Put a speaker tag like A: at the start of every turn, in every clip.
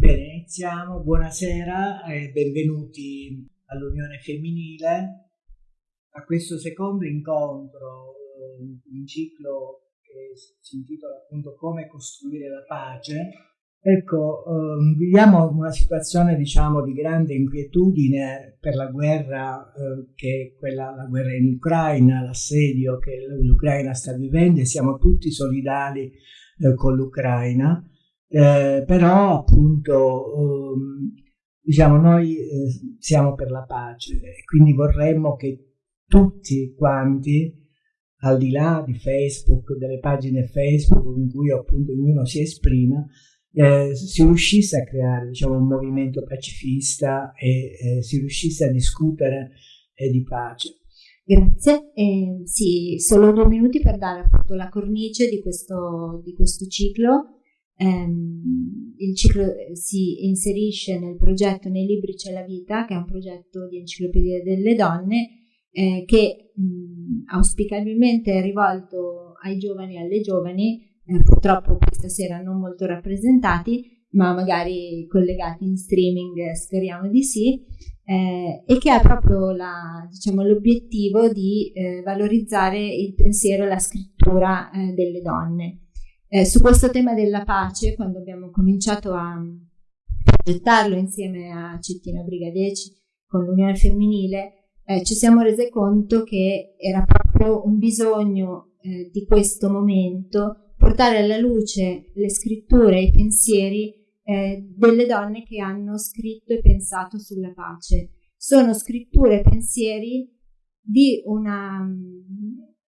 A: Bene, iniziamo. Buonasera e benvenuti all'Unione Femminile a questo secondo incontro, un ciclo che si intitola appunto Come costruire la pace. Ecco, um, viviamo una situazione diciamo di grande inquietudine per la guerra eh, che è quella, la guerra in Ucraina, l'assedio che l'Ucraina sta vivendo e siamo tutti solidali eh, con l'Ucraina eh, però appunto um, diciamo noi eh, siamo per la pace e quindi vorremmo che tutti quanti al di là di Facebook, delle pagine Facebook in cui appunto ognuno si esprima, eh, si riuscisse a creare diciamo, un movimento pacifista e eh, si riuscisse a discutere eh, di pace.
B: Grazie, eh, sì, solo due minuti per dare appunto la cornice di questo, di questo ciclo ehm, il ciclo eh, si inserisce nel progetto Nei libri c'è la vita, che è un progetto di enciclopedia delle donne eh, che mh, auspicabilmente è rivolto ai giovani e alle giovani, eh, purtroppo questa sera non molto rappresentati, ma magari collegati in streaming, eh, speriamo di sì, eh, e che ha proprio la, diciamo, l'obiettivo di eh, valorizzare il pensiero e la scrittura delle donne. Eh, su questo tema della pace, quando abbiamo cominciato a progettarlo insieme a Cettina Brigadeci con l'Unione Femminile, eh, ci siamo resi conto che era proprio un bisogno eh, di questo momento portare alla luce le scritture e i pensieri eh, delle donne che hanno scritto e pensato sulla pace. Sono scritture e pensieri di una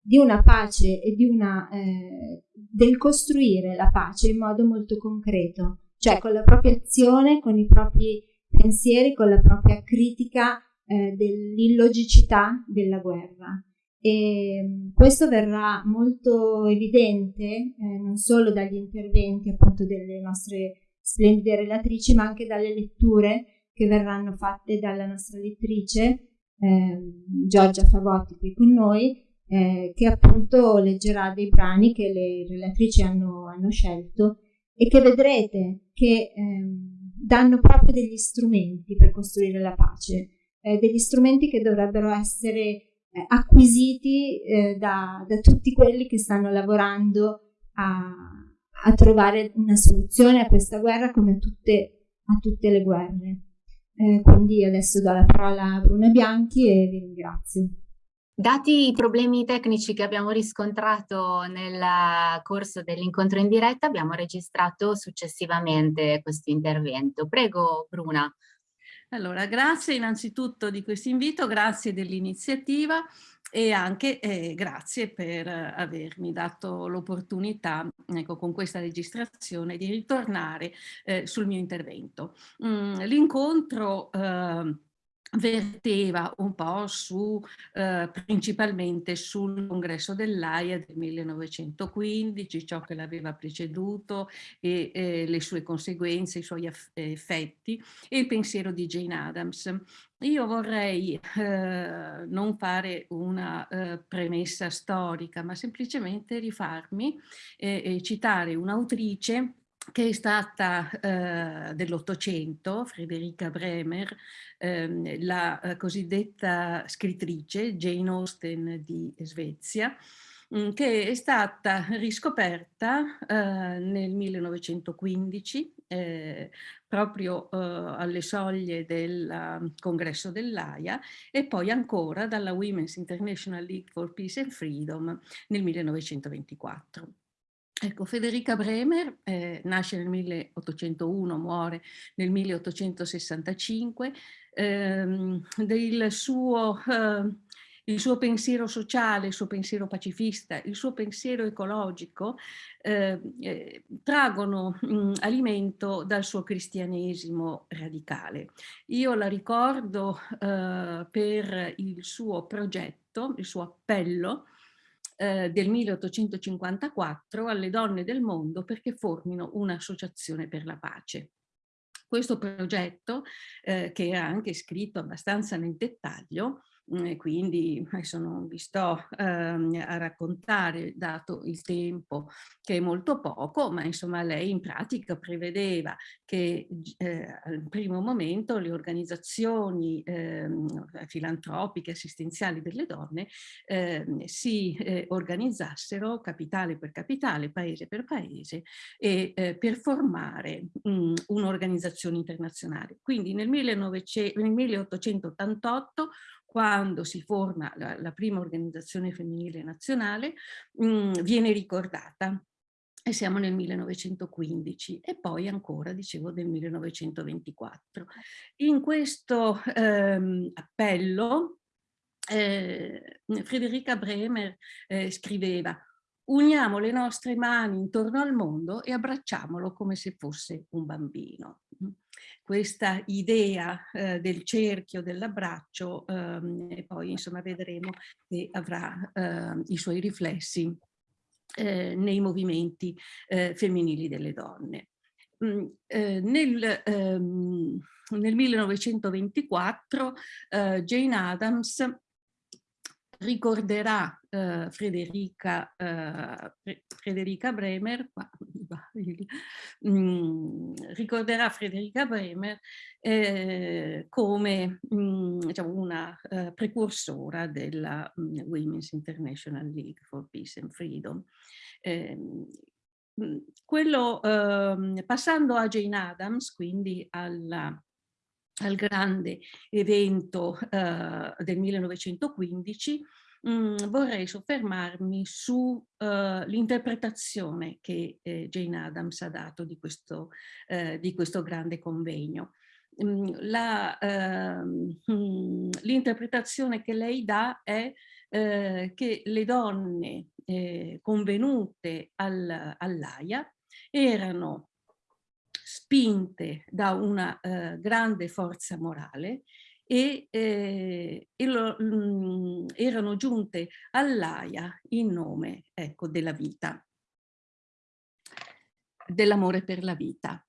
B: di una pace e di una, eh, del costruire la pace in modo molto concreto, cioè con la propria azione, con i propri pensieri, con la propria critica eh, dell'illogicità della guerra. E mm, questo verrà molto evidente eh, non solo dagli interventi appunto delle nostre splendide relatrici, ma anche dalle letture che verranno fatte dalla nostra lettrice ehm, Giorgia Favotti qui con noi, eh, che appunto leggerà dei brani che le relatrici hanno, hanno scelto e che vedrete che ehm, danno proprio degli strumenti per costruire la pace, eh, degli strumenti che dovrebbero essere eh, acquisiti eh, da, da, tutti quelli che stanno lavorando a, a, trovare una soluzione a questa guerra come tutte, a tutte le guerre. Eh, quindi adesso do la parola a Bruna Bianchi e vi ringrazio.
C: Dati i problemi tecnici che abbiamo riscontrato nel corso dell'incontro in diretta, abbiamo registrato successivamente questo intervento. Prego Bruna.
D: Allora, grazie innanzitutto di questo invito, grazie dell'iniziativa e anche eh, grazie per avermi dato l'opportunità, ecco, con questa registrazione, di ritornare eh, sul mio intervento. Mm, L'incontro eh, verteva un po' su, eh, principalmente sul congresso dell'AIA del 1915, ciò che l'aveva preceduto e eh, le sue conseguenze, i suoi effetti e il pensiero di Jane Adams. Io vorrei eh, non fare una eh, premessa storica, ma semplicemente rifarmi e citare un'autrice che è stata eh, dell'Ottocento, Frederica Bremer, ehm, la eh, cosiddetta scrittrice Jane Austen di Svezia, mm, che è stata riscoperta eh, nel 1915, eh, proprio eh, alle soglie del uh, congresso dell'AIA e poi ancora dalla Women's International League for Peace and Freedom nel 1924. Ecco, Federica Bremer eh, nasce nel 1801, muore nel 1865, ehm, del suo, eh, il suo pensiero sociale, il suo pensiero pacifista, il suo pensiero ecologico eh, eh traggono mh, alimento dal suo cristianesimo radicale. Io la ricordo eh, per il suo progetto, il suo appello, eh, del 1854 alle donne del mondo perché formino un'associazione per la pace. Questo progetto, eh, che era anche scritto abbastanza nel dettaglio, Mm, quindi adesso non vi sto ehm, a raccontare, dato il tempo che è molto poco, ma insomma lei in pratica prevedeva che eh, al primo momento le organizzazioni eh, filantropiche assistenziali delle donne eh, si eh, organizzassero capitale per capitale, paese per paese e eh, per formare mm, un'organizzazione internazionale. Quindi nel, 1900, nel 1888 quando si forma la, la prima organizzazione femminile nazionale, mh, mm, viene ricordata e siamo nel 1915 e poi ancora, dicevo, nel 1924. In questo ehm, appello eh, Federica Bremer eh, scriveva uniamo le nostre mani intorno al mondo e abbracciamolo come se fosse un bambino questa idea eh, del cerchio, dell'abbraccio ehm, poi insomma vedremo che avrà eh, i suoi riflessi eh, nei movimenti eh, femminili delle donne. Mm, eh, nel, ehm, nel, 1924 eh, Jane Adams ricorderà eh, Frederica, eh, Frederica Bremer, mh, mm, ricorderà Frederica Bremer eh, come mm, diciamo, una uh, precursora della mm, Women's International League for Peace and Freedom. Ehm, quello, ehm, passando a Jane Adams, quindi alla al grande evento eh, del 1915, mm, vorrei soffermarmi sull'interpretazione uh, che eh, Jane Adams ha dato di questo, eh, di questo grande convegno. Mm, ehm, mm, l'interpretazione che lei dà è eh, che le donne eh, convenute al, all'AIA erano spinte da una eh, grande forza morale e, eh, e lo, mh, mm, erano giunte all'AIA in nome ecco, della vita, dell'amore per la vita.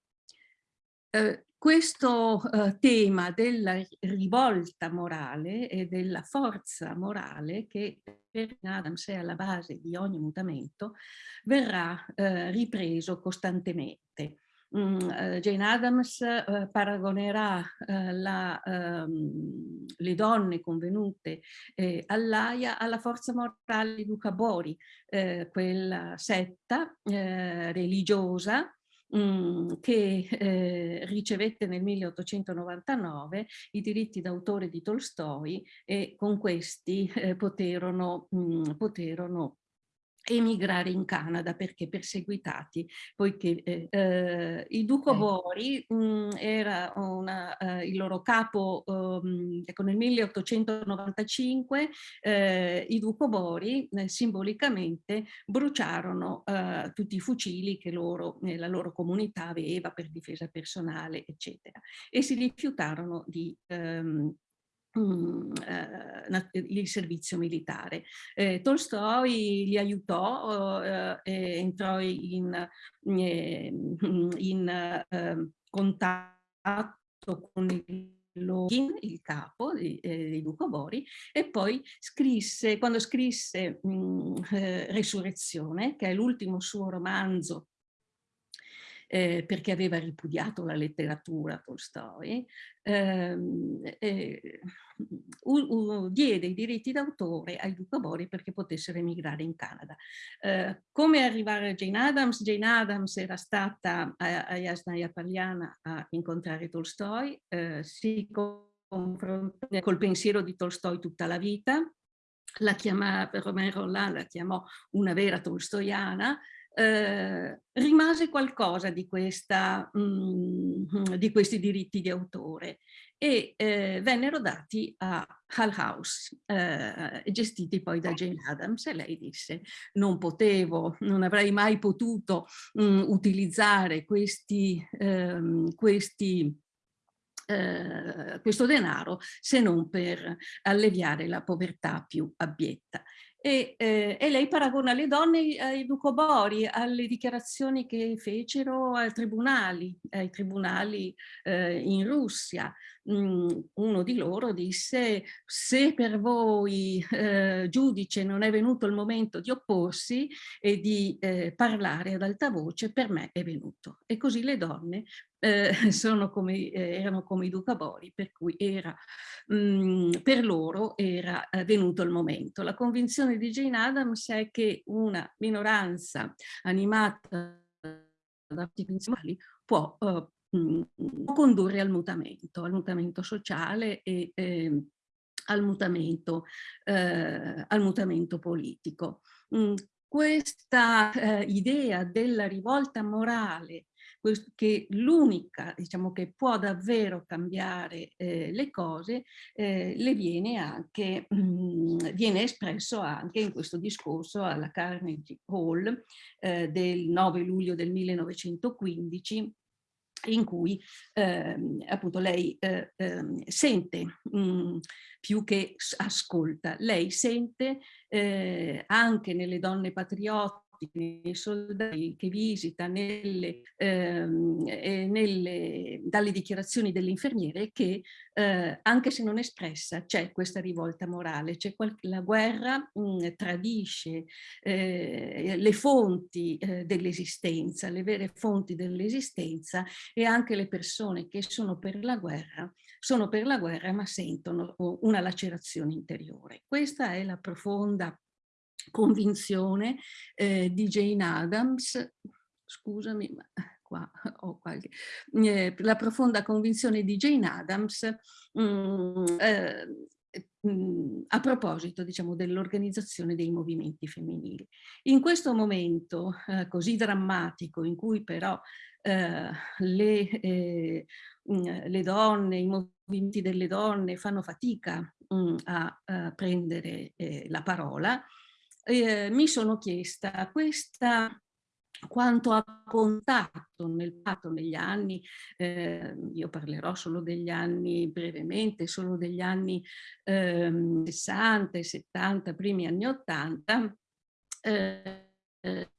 D: Eh, questo eh, tema della rivolta morale e della forza morale che per Adams è alla base di ogni mutamento verrà eh, ripreso costantemente. Mm, eh, Jane Adams eh, paragonerà eh, la, ehm, le donne convenute all'AIA alla forza morale di Luca Bori, quella setta religiosa mm, che ricevette nel 1899 i diritti d'autore di Tolstoi e con questi poterono, mm, poterono emigrare in Canada perché perseguitati, poiché eh, eh, il Duco eh. Bori mh, mm, era una, eh, il loro capo, um, ecco nel 1895 eh, i Duco Bori eh, simbolicamente bruciarono tutti i fucili che loro, la loro comunità aveva per difesa personale eccetera e si rifiutarono di um, Mm, eh, il servizio militare. Eh, Tolstoi li aiutò, eh, entrò in, in, in ehm, contatto con il Login, il capo di, eh, di Duco Bori, e poi scrisse, quando scrisse mh, mm, eh, Resurrezione, che è l'ultimo suo romanzo eh, perché aveva ripudiato la letteratura Tolstoi, ehm, eh, diede i diritti d'autore ai Duca Bori perché potessero emigrare in Canada. Eh, come arrivare a Jane Adams? Jane Adams era stata a, a Yasnaya Pagliana a incontrare Tolstoi, eh, si confrontò col pensiero di Tolstoi tutta la vita, la chiama, Romero Roland la chiamò una vera tolstoiana, eh, rimase qualcosa di, questa, mh, mm, di, questi diritti di autore e eh, vennero dati a Hull House, eh, gestiti poi da Jane Adams e lei disse non potevo, non avrei mai potuto mh, mm, utilizzare questi, ehm, questi eh, questo denaro se non per alleviare la povertà più abietta. E, eh, e, lei paragona le donne ai Ducobori, alle dichiarazioni che fecero ai tribunali, ai tribunali eh, in Russia, uno di loro disse se per voi eh, giudice non è venuto il momento di opporsi e di eh, parlare ad alta voce, per me è venuto. E così le donne eh, come, eh, erano come i ducabori, per cui era, mh, mm, per loro era eh, venuto il momento. La convinzione di Jane Addams è che una minoranza animata da arti principali può, mh, può, condurre al mutamento, al mutamento sociale e eh, al, mutamento, eh, al mutamento politico. Mm, questa eh, idea della rivolta morale che l'unica diciamo, che può davvero cambiare eh, le cose eh, le viene anche mh, mm, viene espresso anche in questo discorso alla Carnegie Hall eh, del 9 luglio del 1915 in cui eh, appunto lei eh, eh, sente mh, mm, più che ascolta, lei sente eh, anche nelle donne patriotte nei soldati che visita nelle, ehm, nelle, dalle dichiarazioni delle infermiere che eh, anche se non espressa c'è questa rivolta morale, c'è la guerra mh, mm, tradisce eh, le fonti eh, dell'esistenza, le vere fonti dell'esistenza e anche le persone che sono per la guerra sono per la guerra ma sentono una lacerazione interiore. Questa è la profonda convinzione eh, di Jane Addams, scusami, ma qua ho qualche, eh, la profonda convinzione di Jane Addams mh, mm, eh, mm, a proposito diciamo, dell'organizzazione dei movimenti femminili. In questo momento eh, così drammatico in cui però eh, le, eh, mm, le, donne, i movimenti delle donne fanno fatica mh, a, a, prendere eh, la parola, eh, mi sono chiesta questa quanto ha contato nel patto negli anni, eh, io parlerò solo degli anni brevemente, solo degli anni eh, 60 e 70, primi anni 80, eh, Mhmm,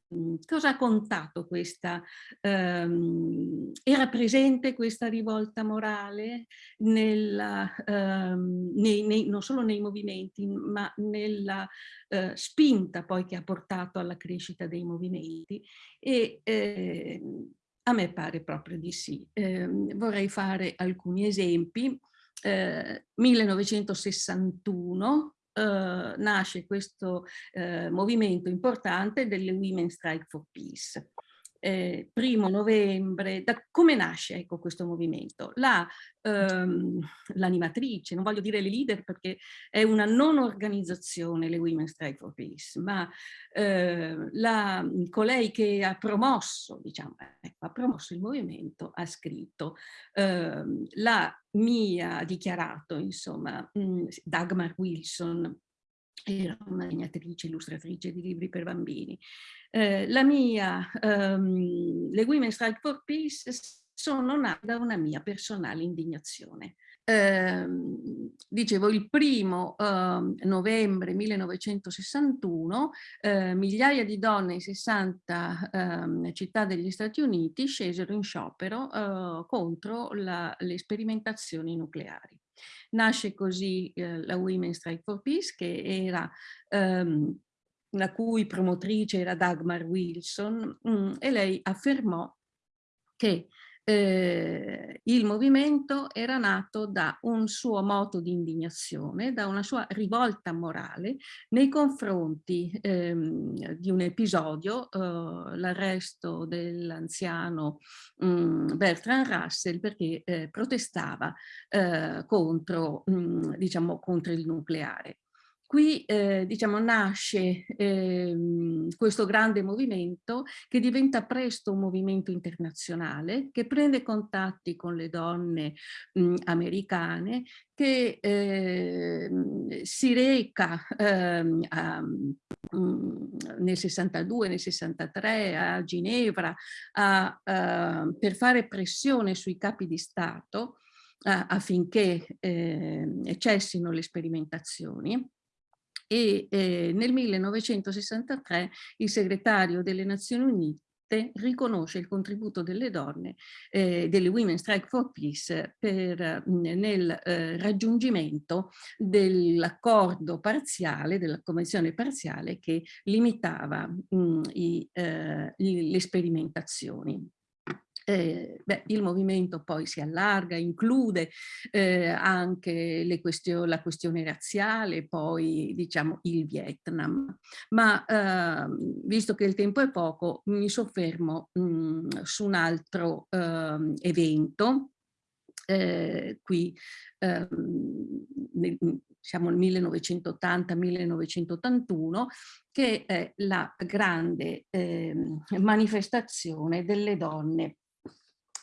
D: cosa ha contato questa, ehm, era presente questa rivolta morale nella, ehm, nei, nei, non solo nei movimenti ma nella eh, spinta poi che ha portato alla crescita dei movimenti e eh, a me pare proprio di sì. Eh, vorrei fare alcuni esempi. 1961 eh, nasce questo eh, movimento importante delle Women Strike for Peace. Eh, primo novembre, da, come nasce ecco, questo movimento? L'animatrice, ehm, non voglio dire le leader perché è una non organizzazione le Women Strike for Peace, ma eh, la, colei che ha promosso, diciamo, ecco, ha promosso il movimento ha scritto eh, la mia, ha dichiarato insomma, mh, mm, Dagmar Wilson, era una legnatrice, illustratrice di libri per bambini. Eh, la mia, um, le Women Strike for Peace sono nate da una mia personale indignazione. Eh, dicevo, il primo eh, novembre 1961 eh, migliaia di donne in 60 ehm, città degli Stati Uniti scesero in sciopero eh, contro la, le sperimentazioni nucleari. Nasce così eh, la Women Strike for Peace che era ehm, la cui promotrice era Dagmar Wilson mh, mm, e lei affermò che eh, il movimento era nato da un suo moto di indignazione, da una sua rivolta morale nei confronti ehm, di un episodio, eh, l'arresto dell'anziano mm, Bertrand Russell perché eh, protestava eh, contro, mh, mm, diciamo, contro il nucleare. Qui eh, diciamo, nasce eh, questo grande movimento che diventa presto un movimento internazionale, che prende contatti con le donne mh, americane, che eh, si reca ehm, a, mh, nel 62, nel 63 a Ginevra a, a, per fare pressione sui capi di Stato affinché ehm, cessino le sperimentazioni e eh, nel 1963 il segretario delle Nazioni Unite riconosce il contributo delle donne, eh, delle Women Strike for Peace per, nel eh, raggiungimento dell'accordo parziale, della convenzione parziale che limitava mh, i, eh, le sperimentazioni. Eh, beh, il movimento poi si allarga, include eh, anche questio la questione razziale, poi diciamo il Vietnam. Ma eh, visto che il tempo è poco, mi soffermo mh, mm, su un altro ehm, evento eh, qui ehm, nel, siamo nel 1980-1981, che è la grande eh, manifestazione delle donne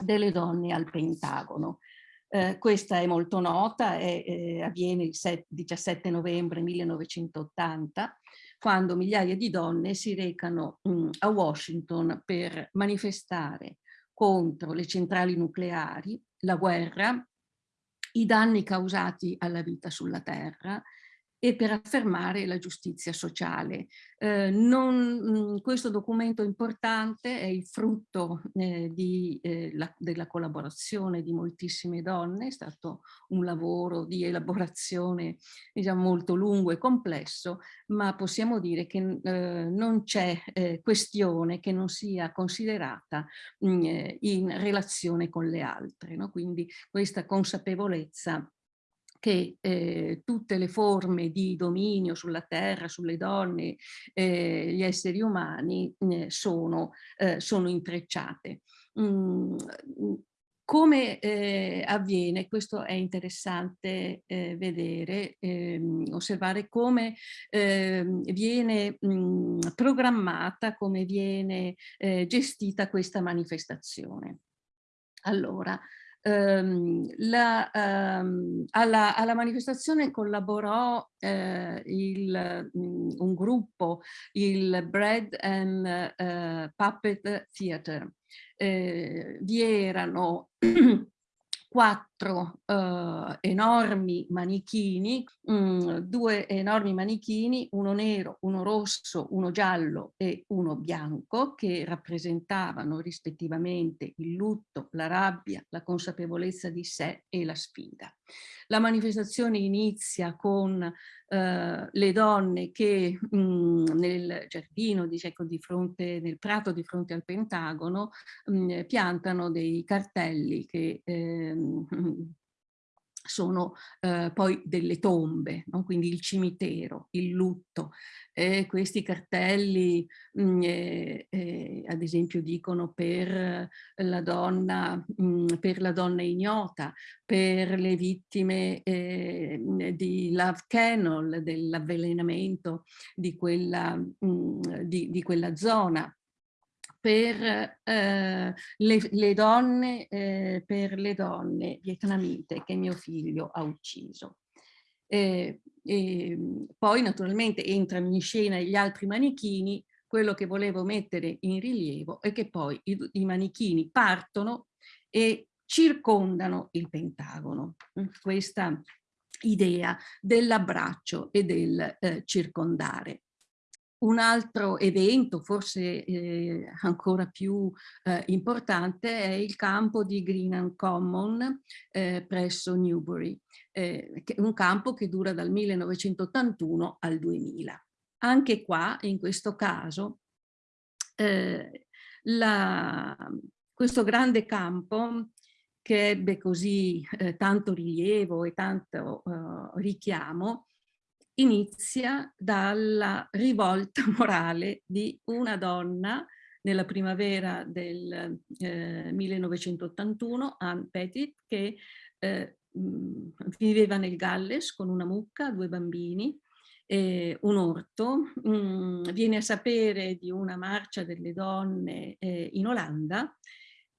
D: delle donne al Pentagono. Eh, questa è molto nota, è, eh, avviene il 7, 17 novembre 1980, quando migliaia di donne si recano mh, mm, a Washington per manifestare contro le centrali nucleari, la guerra, i danni causati alla vita sulla Terra e per affermare la giustizia sociale. Eh, non, mm, questo documento importante è il frutto eh, di, eh, la, della collaborazione di moltissime donne, è stato un lavoro di elaborazione diciamo, molto lungo e complesso, ma possiamo dire che eh, non c'è eh, questione che non sia considerata mh, mm, eh, in relazione con le altre. No? Quindi questa consapevolezza che eh, tutte le forme di dominio sulla terra, sulle donne, eh, gli esseri umani eh, sono, sono, intrecciate. Mm, come eh, avviene, questo è interessante eh, vedere, ehm, osservare come ehm, viene mh, mm, programmata, come viene eh, gestita questa manifestazione. Allora, Um, la, um, alla, alla, manifestazione collaborò uh, il, um, un gruppo, il Bread and uh, Puppet Theatre. Uh, vi erano quattro uh, enormi manichini, um, due enormi manichini, uno nero, uno rosso, uno giallo e uno bianco, che rappresentavano rispettivamente il lutto, la rabbia, la consapevolezza di sé e la sfida. La manifestazione inizia con eh, le donne che mh, mm, nel giardino, diciamo, di fronte, nel prato di fronte al Pentagono, mh, mm, piantano dei cartelli che eh, sono eh, poi delle tombe, no? quindi il cimitero, il lutto. Eh, questi cartelli, mh, mm, eh, eh, ad esempio, dicono per la, donna, mh, mm, per la donna ignota, per le vittime eh, di Love Kennel, dell'avvelenamento di, mm, di, di quella zona per eh, le, le, donne, eh, per le donne vietnamite che mio figlio ha ucciso. Eh, poi naturalmente entrano in scena gli altri manichini, quello che volevo mettere in rilievo è che poi i, i manichini partono e circondano il Pentagono. Questa idea dell'abbraccio e del eh, circondare. Un altro evento, forse eh, ancora più eh, importante, è il campo di Greenham Common eh, presso Newbury, eh, un campo che dura dal 1981 al 2000. Anche qua, in questo caso, eh, la, questo grande campo che ebbe così eh, tanto rilievo e tanto richiamo, inizia dalla rivolta morale di una donna nella primavera del eh, 1981, Anne Petit, che eh, viveva nel Galles con una mucca, due bambini, eh, un orto, mh, viene a sapere di una marcia delle donne eh, in Olanda,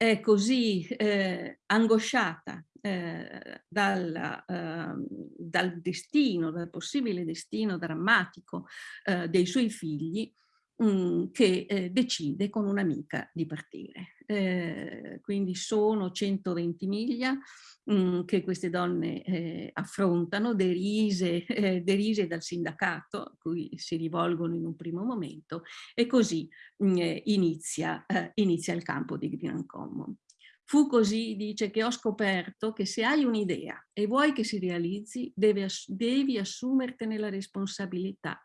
D: è così eh, angosciata eh, dal, eh, dal, destino, dal possibile destino drammatico eh, dei suoi figli, che eh, decide con un'amica di partire. Eh, quindi sono 120 miglia mh, che queste donne eh, affrontano, derise, eh, derise, dal sindacato a cui si rivolgono in un primo momento e così mh, inizia, eh, inizia il campo di Green Common. Fu così, dice, che ho scoperto che se hai un'idea e vuoi che si realizzi, devi, devi assumertene la responsabilità.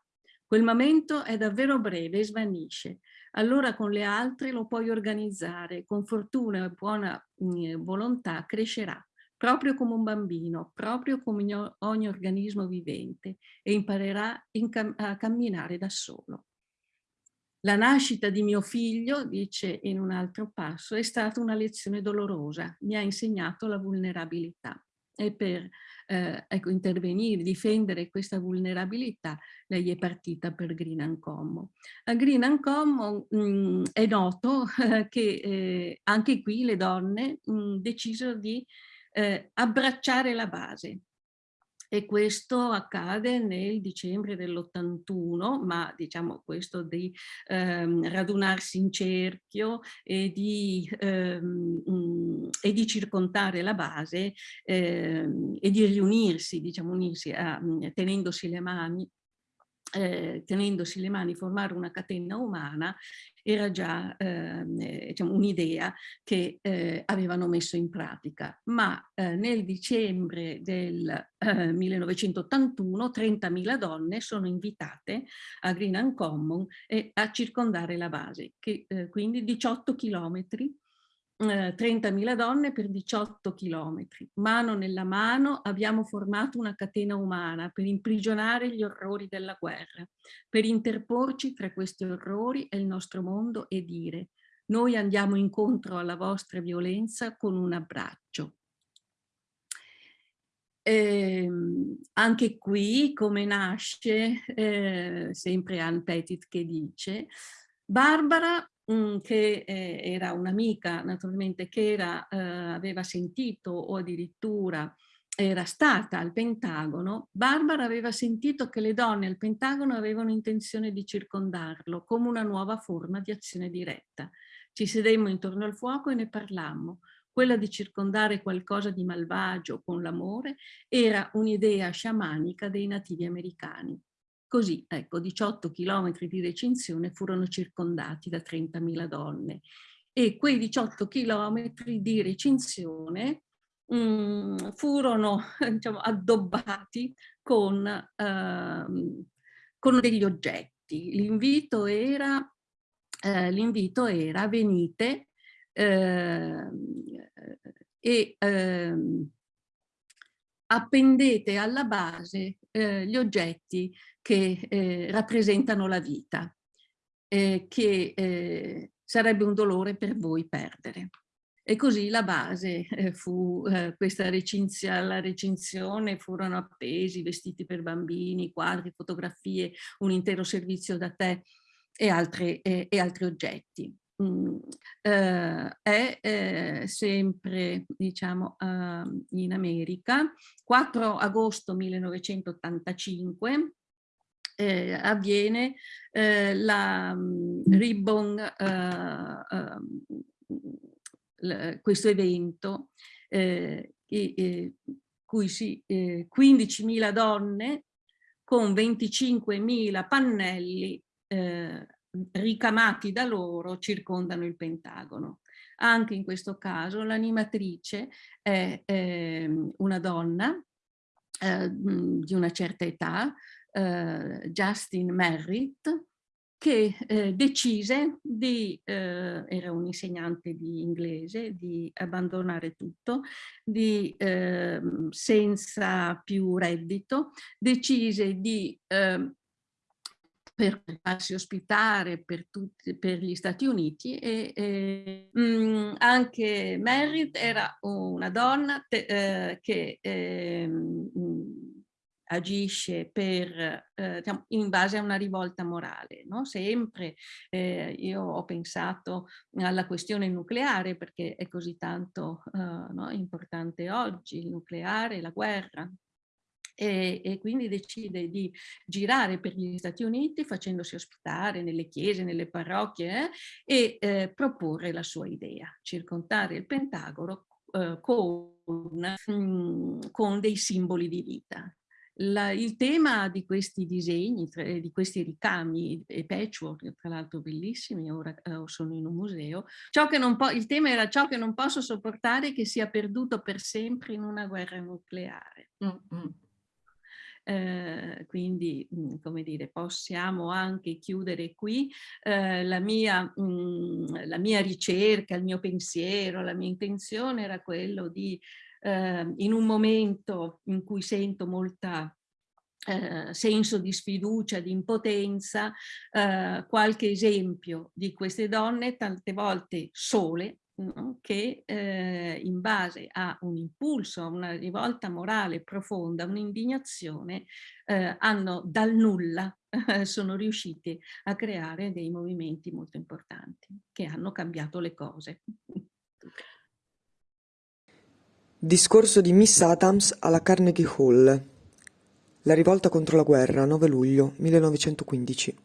D: Quel momento è davvero breve e svanisce. Allora con le altre lo puoi organizzare, con fortuna e buona mh, volontà crescerà, proprio come un bambino, proprio come ogni organismo vivente e imparerà a camminare da solo. La nascita di mio figlio, dice in un altro passo, è stata una lezione dolorosa, mi ha insegnato la vulnerabilità. E per eh, ecco, intervenire, difendere questa vulnerabilità, lei è partita per Green Uncommon. A Green Uncommon mh, mm, è noto eh, che eh, anche qui le donne mh, mm, decisero di eh, abbracciare la base, e questo accade nel dicembre dell'81, ma diciamo questo di ehm, radunarsi in cerchio e di, ehm, mh, e di circontare la base ehm, e di riunirsi, diciamo unirsi a, tenendosi le mani eh, tenendosi le mani, formare una catena umana, era già ehm, eh, diciamo, un'idea che eh, avevano messo in pratica. Ma eh, nel dicembre del 1981 eh, 30.000 donne sono invitate a Green Uncommon e a circondare la base, che eh, quindi 18 chilometri 30.000 donne per 18 chilometri. Mano nella mano abbiamo formato una catena umana per imprigionare gli orrori della guerra, per interporci tra questi orrori e il nostro mondo e dire noi andiamo incontro alla vostra violenza con un abbraccio. Eh, anche qui, come nasce, eh, sempre Anne Petit che dice, Barbara che eh, era un'amica naturalmente che era, eh, aveva sentito o addirittura era stata al Pentagono, Barbara aveva sentito che le donne al Pentagono avevano intenzione di circondarlo come una nuova forma di azione diretta. Ci sedemmo intorno al fuoco e ne parlammo. Quella di circondare qualcosa di malvagio con l'amore era un'idea sciamanica dei nativi americani. Così, ecco, 18 chilometri di recinzione furono circondati da 30.000 donne e quei 18 chilometri di recinzione mh, mm, furono diciamo, addobbati con, uh, con degli oggetti. L'invito era, uh, era venite uh, e ehm, appendete alla base eh, gli oggetti che eh, rappresentano la vita, eh, che eh, sarebbe un dolore per voi perdere. E così la base eh, fu eh, questa recinzia, la recinzione, furono appesi vestiti per bambini, quadri, fotografie, un intero servizio da tè e, altre, e altri oggetti. Mm, eh, è eh, sempre diciamo uh, in America. 4 agosto 1985 eh, avviene eh, la um, Ribbon, uh, uh, questo evento, eh, e, cui si, 15.000 donne con 25.000 pannelli eh, ricamati da loro circondano il Pentagono. Anche in questo caso l'animatrice è eh, una donna eh, di una certa età, eh, Justin Merritt, che eh, decise di, eh, era un insegnante di inglese, di abbandonare tutto, di, eh, senza più reddito, decise di eh, per farsi ospitare per, tutti, per gli Stati Uniti e, e mh, mm, anche Merritt era una donna te, eh, che eh, agisce per, eh, in base a una rivolta morale. No? Sempre eh, io ho pensato alla questione nucleare perché è così tanto eh, no, importante oggi, il nucleare, la guerra, e, e, quindi decide di girare per gli Stati Uniti facendosi ospitare nelle chiese, nelle parrocchie eh, e eh, proporre la sua idea, circondare il Pentagono eh, con, mm, con dei simboli di vita. La, il tema di questi disegni, di questi ricami e patchwork, tra l'altro bellissimi, ora eh, sono in un museo, il tema era ciò che non posso sopportare che sia perduto per sempre in una guerra nucleare. Mm -hmm. Eh, quindi, mh, mm, come dire, possiamo anche chiudere qui eh, la, mia, mh, mm, la mia ricerca, il mio pensiero, la mia intenzione era quello di, eh, in un momento in cui sento molta eh, senso di sfiducia, di impotenza, eh, qualche esempio di queste donne, tante volte sole, no? che eh, in base a un impulso, a una rivolta morale profonda, un'indignazione, eh, hanno dal nulla, sono riusciti a creare dei movimenti molto importanti che hanno cambiato le cose.
E: Discorso di Miss Adams alla Carnegie Hall. La rivolta contro la guerra, 9 luglio 1915.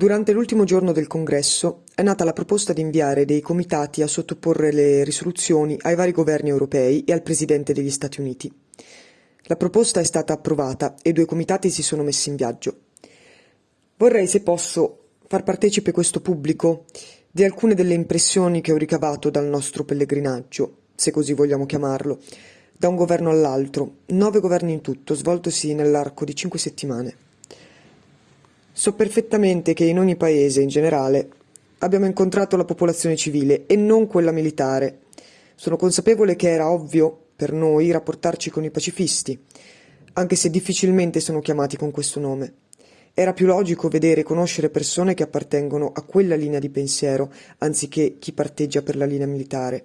E: Durante l'ultimo giorno del congresso è nata la proposta di inviare dei comitati a sottoporre le risoluzioni ai vari governi europei e al Presidente degli Stati Uniti. La proposta è stata approvata e due comitati si sono messi in viaggio. Vorrei, se posso, far partecipe questo pubblico di alcune delle impressioni che ho ricavato dal nostro pellegrinaggio, se così vogliamo chiamarlo, da un governo all'altro, nove governi in tutto, svoltosi nell'arco di cinque settimane. So perfettamente che in ogni paese, in generale, abbiamo incontrato la popolazione civile e non quella militare. Sono consapevole che era ovvio per noi rapportarci con i pacifisti, anche se difficilmente sono chiamati con questo nome. Era più logico vedere e conoscere persone che appartengono a quella linea di pensiero, anziché chi parteggia per la linea militare.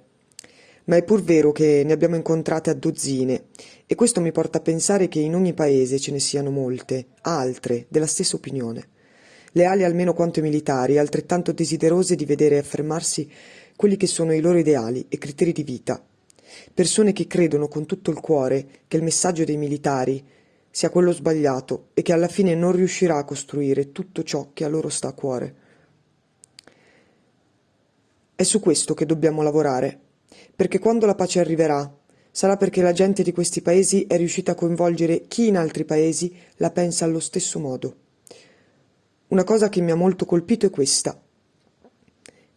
E: Ma è pur vero che ne abbiamo incontrate a dozzine e questo mi porta a pensare che in ogni paese ce ne siano molte, altre, della stessa opinione. Leali almeno quanto i militari, altrettanto desiderose di vedere affermarsi quelli che sono i loro ideali e criteri di vita. Persone che credono con tutto il cuore che il messaggio dei militari sia quello sbagliato e che alla fine non riuscirà a costruire tutto ciò che a loro sta a cuore. È su questo che dobbiamo lavorare, perché quando la pace arriverà, sarà perché la gente di questi paesi è riuscita a coinvolgere chi in altri paesi la pensa allo stesso modo. Una cosa che mi ha molto colpito è questa.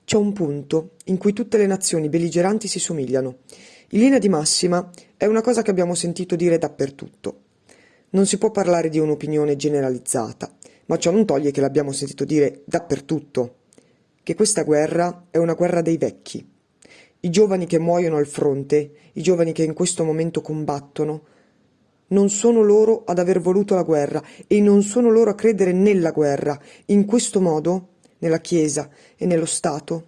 E: C'è un punto in cui tutte le nazioni belligeranti si somigliano. In linea di massima è una cosa che abbiamo sentito dire dappertutto. Non si può parlare di un'opinione generalizzata, ma ciò non toglie che l'abbiamo sentito dire dappertutto, che questa guerra è una guerra dei vecchi. I giovani che muoiono al fronte, i giovani che in questo momento combattono, non sono loro ad aver voluto la guerra e non sono loro a credere nella guerra, in questo modo, nella Chiesa e nello Stato.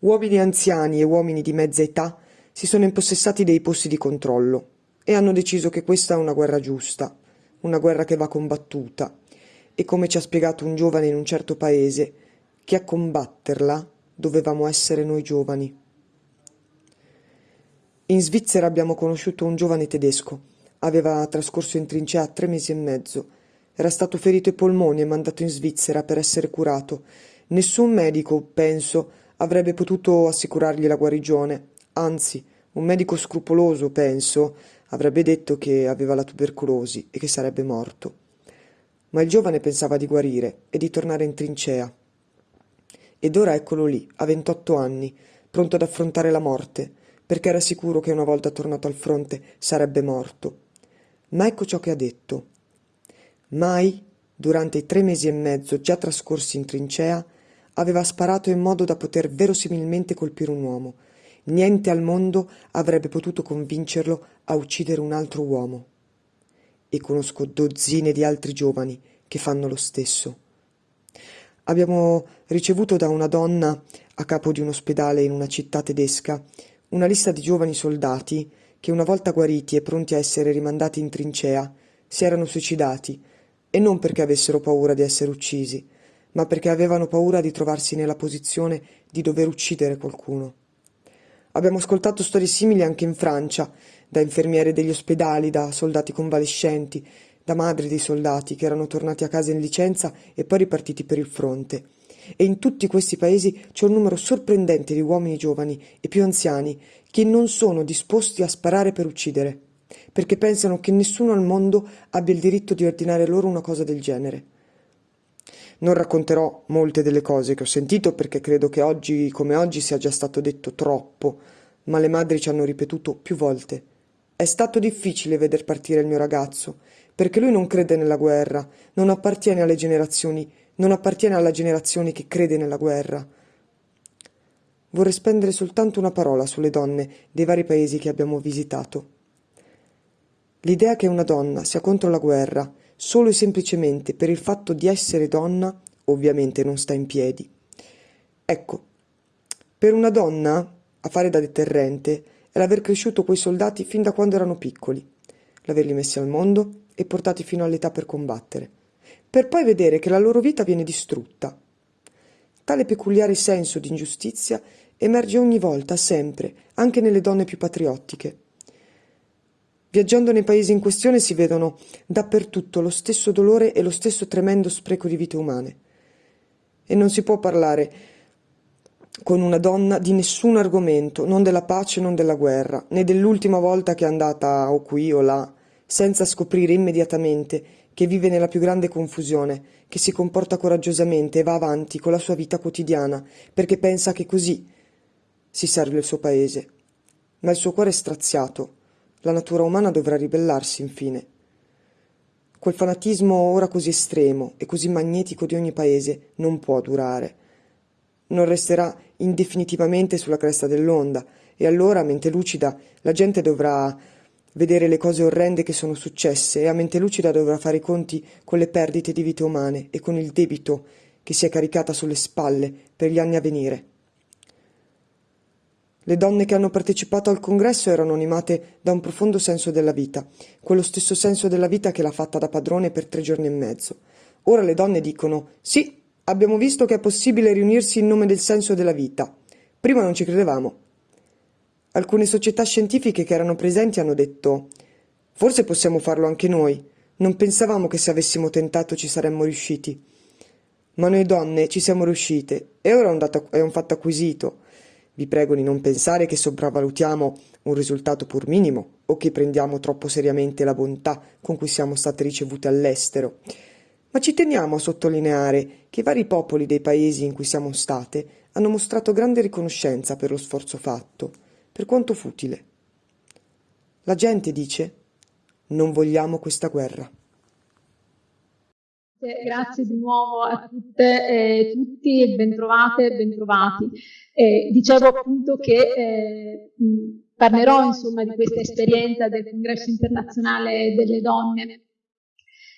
E: Uomini anziani e uomini di mezza età si sono impossessati dei posti di controllo e hanno deciso che questa è una guerra giusta, una guerra che va combattuta e come ci ha spiegato un giovane in un certo paese, che a combatterla dovevamo essere noi giovani. In Svizzera abbiamo conosciuto un giovane tedesco. Aveva trascorso in trincea tre mesi e mezzo. Era stato ferito ai polmoni e mandato in Svizzera per essere curato. Nessun medico, penso, avrebbe potuto assicurargli la guarigione. Anzi, un medico scrupoloso, penso, avrebbe detto che aveva la tubercolosi e che sarebbe morto. Ma il giovane pensava di guarire e di tornare in trincea. Ed ora eccolo lì, a 28 anni, pronto ad affrontare la morte, perché era sicuro che una volta tornato al fronte sarebbe morto. Ma ecco ciò che ha detto. Mai, durante i tre mesi e mezzo già trascorsi in trincea, aveva sparato in modo da poter verosimilmente colpire un uomo. Niente al mondo avrebbe potuto convincerlo a uccidere un altro uomo. E conosco dozzine di altri giovani che fanno lo stesso. Abbiamo ricevuto da una donna a capo di un ospedale in una città tedesca una lista di giovani soldati che una volta guariti e pronti a essere rimandati in trincea si erano suicidati e non perché avessero paura di essere uccisi, ma perché avevano paura di trovarsi nella posizione di dover uccidere qualcuno. Abbiamo ascoltato storie simili anche in Francia, da infermiere degli ospedali, da soldati convalescenti, da madri dei soldati che erano tornati a casa in licenza e poi ripartiti per il fronte. E in tutti questi paesi c'è un numero sorprendente di uomini giovani e più anziani che non sono disposti a sparare per uccidere, perché pensano che nessuno al mondo abbia il diritto di ordinare loro una cosa del genere. Non racconterò molte delle cose che ho sentito perché credo che oggi come oggi sia già stato detto troppo, ma le madri ci hanno ripetuto più volte. È stato difficile veder partire il mio ragazzo, perché lui non crede nella guerra, non appartiene alle generazioni, non appartiene alla generazione che crede nella guerra. Vorrei spendere soltanto una parola sulle donne dei vari paesi che abbiamo visitato. L'idea che una donna sia contro la guerra solo e semplicemente per il fatto di essere donna ovviamente non sta in piedi. Ecco, per una donna a fare da deterrente è l'aver cresciuto quei soldati fin da quando erano piccoli, l'averli messi al mondo e portati fino all'età per combattere, per poi vedere che la loro vita viene distrutta. Tale peculiare senso di ingiustizia emerge ogni volta, sempre, anche nelle donne più patriottiche. Viaggiando nei paesi in questione si vedono dappertutto lo stesso dolore e lo stesso tremendo spreco di vite umane. E non si può parlare con una donna di nessun argomento, non della pace, non della guerra, né dell'ultima volta che è andata o qui o là, senza scoprire immediatamente che vive nella più grande confusione, che si comporta coraggiosamente e va avanti con la sua vita quotidiana, perché pensa che così si serve il suo paese. Ma il suo cuore è straziato, la natura umana dovrà ribellarsi infine. Quel fanatismo ora così estremo e così magnetico di ogni paese non può durare. Non resterà indefinitivamente sulla cresta dell'onda, e allora, mente lucida, la gente dovrà vedere le cose orrende che sono successe e a mente lucida dovrà fare i conti con le perdite di vite umane e con il debito che si è caricata sulle spalle per gli anni a venire. Le donne che hanno partecipato al congresso erano animate da un profondo senso della vita, quello stesso senso della vita che l'ha fatta da padrone per tre giorni e mezzo. Ora le donne dicono sì, abbiamo visto che è possibile riunirsi in nome del senso della vita. Prima non ci credevamo. Alcune società scientifiche che erano presenti hanno detto Forse possiamo farlo anche noi. Non pensavamo che se avessimo tentato ci saremmo riusciti. Ma noi donne ci siamo riuscite e ora è un, dato, è un fatto acquisito. Vi prego di non pensare che sopravvalutiamo un risultato pur minimo o che prendiamo troppo seriamente la bontà con cui siamo state ricevute all'estero. Ma ci teniamo a sottolineare che i vari popoli dei paesi in cui siamo state hanno mostrato grande riconoscenza per lo sforzo fatto per quanto futile. La gente dice non vogliamo questa guerra.
F: Grazie di nuovo a tutte e tutti bentrovate e bentrovati. Eh, dicevo appunto che eh, parlerò insomma di questa esperienza del congresso internazionale delle donne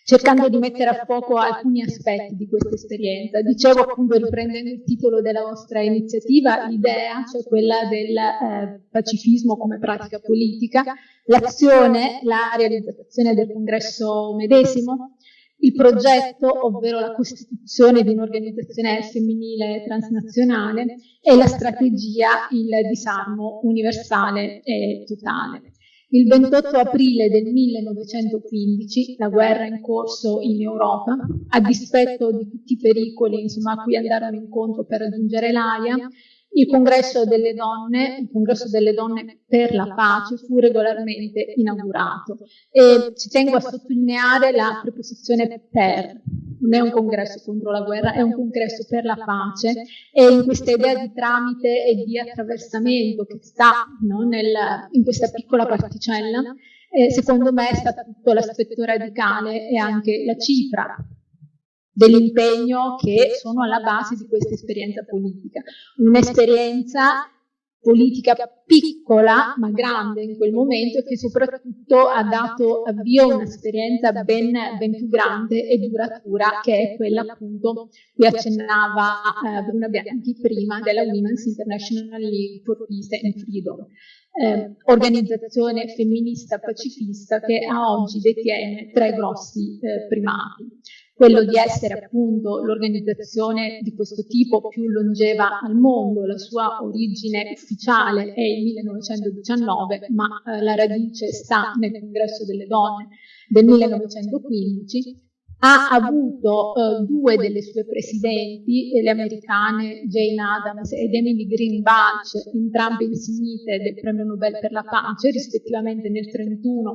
F: cercando di mettere a fuoco alcuni aspetti di questa esperienza. Dicevo appunto, riprendendo il titolo della vostra iniziativa, l'idea, cioè quella del eh, pacifismo come pratica politica, l'azione, la realizzazione del congresso medesimo, il progetto, ovvero la costituzione di un'organizzazione femminile transnazionale e la strategia, il disarmo universale e totale. Il 28 aprile del 1915, la guerra in corso in Europa, a dispetto di tutti i pericoli insomma, a cui andarono incontro per raggiungere l'AIA, il congresso delle donne, il congresso delle donne per la pace fu regolarmente inaugurato. E ci tengo a sottolineare la preposizione per, non è un congresso contro la guerra, è un congresso per la pace. E in questa idea di tramite e di attraversamento che sta no, nel, in questa piccola particella, eh, secondo me è stato tutto l'aspetto radicale e anche la cifra dell'impegno che sono alla base di questa esperienza politica. Un'esperienza politica piccola ma grande in quel momento e che soprattutto ha dato avvio a un'esperienza ben, ben, più grande e duratura che è quella appunto cui accennava eh, Bruna Bianchi prima della Women's International League for Peace and Freedom. Eh, organizzazione femminista pacifista che a oggi detiene tre grossi eh, primati. Quello di essere appunto l'organizzazione di questo tipo più longeva al mondo, la sua origine ufficiale è il 1919, ma eh, la radice sta nel Congresso delle Donne del 1915 ha avuto uh, due delle sue presidenti, le americane Jane Addams ed Emily Green Bunch, entrambe insignite del premio Nobel per la pace, rispettivamente nel 1931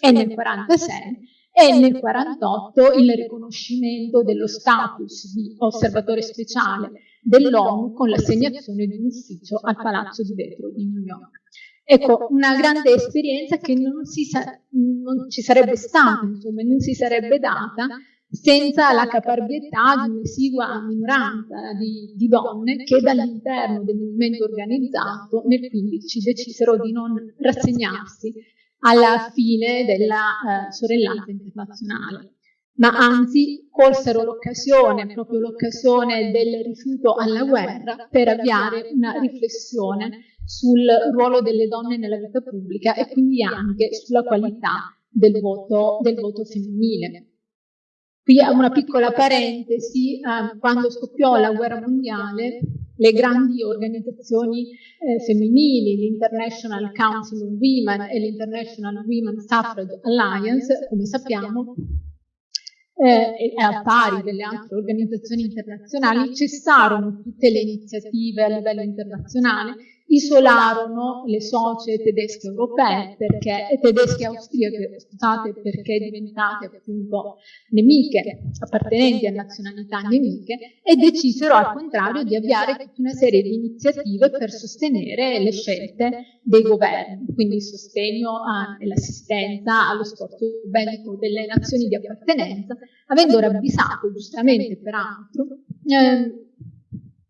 F: e nel 1946, e nel 1948 il riconoscimento dello status di osservatore speciale dell'ONU con l'assegnazione di un ufficio al Palazzo di Vetro di New York. Ecco, una grande esperienza che non, si non ci sarebbe stata, insomma, non si sarebbe data senza la caparbietà di un'esigua minoranza di, di, donne che dall'interno del movimento organizzato nel 15 decisero di non rassegnarsi alla fine della eh, sorellanza internazionale, ma anzi colsero l'occasione, proprio l'occasione del rifiuto alla guerra, per avviare una riflessione sul ruolo delle donne nella vita pubblica e quindi anche sulla qualità del voto, del voto femminile. Qui una piccola parentesi, eh, quando scoppiò la guerra mondiale, le grandi organizzazioni eh, femminili, l'International Council of Women e l'International Women Suffrage Alliance, come sappiamo, eh, e al pari delle altre organizzazioni internazionali, cessarono tutte le iniziative a livello internazionale isolarono le socie tedesche europee perché, tedesche e austriache, scusate, perché diventate appunto nemiche, appartenenti a nazionalità nemiche, e decisero al contrario di avviare tutta una serie di iniziative per sostenere le scelte dei governi, quindi il sostegno e l'assistenza allo sforzo bellico delle nazioni di appartenenza, avendo ravvisato giustamente peraltro eh,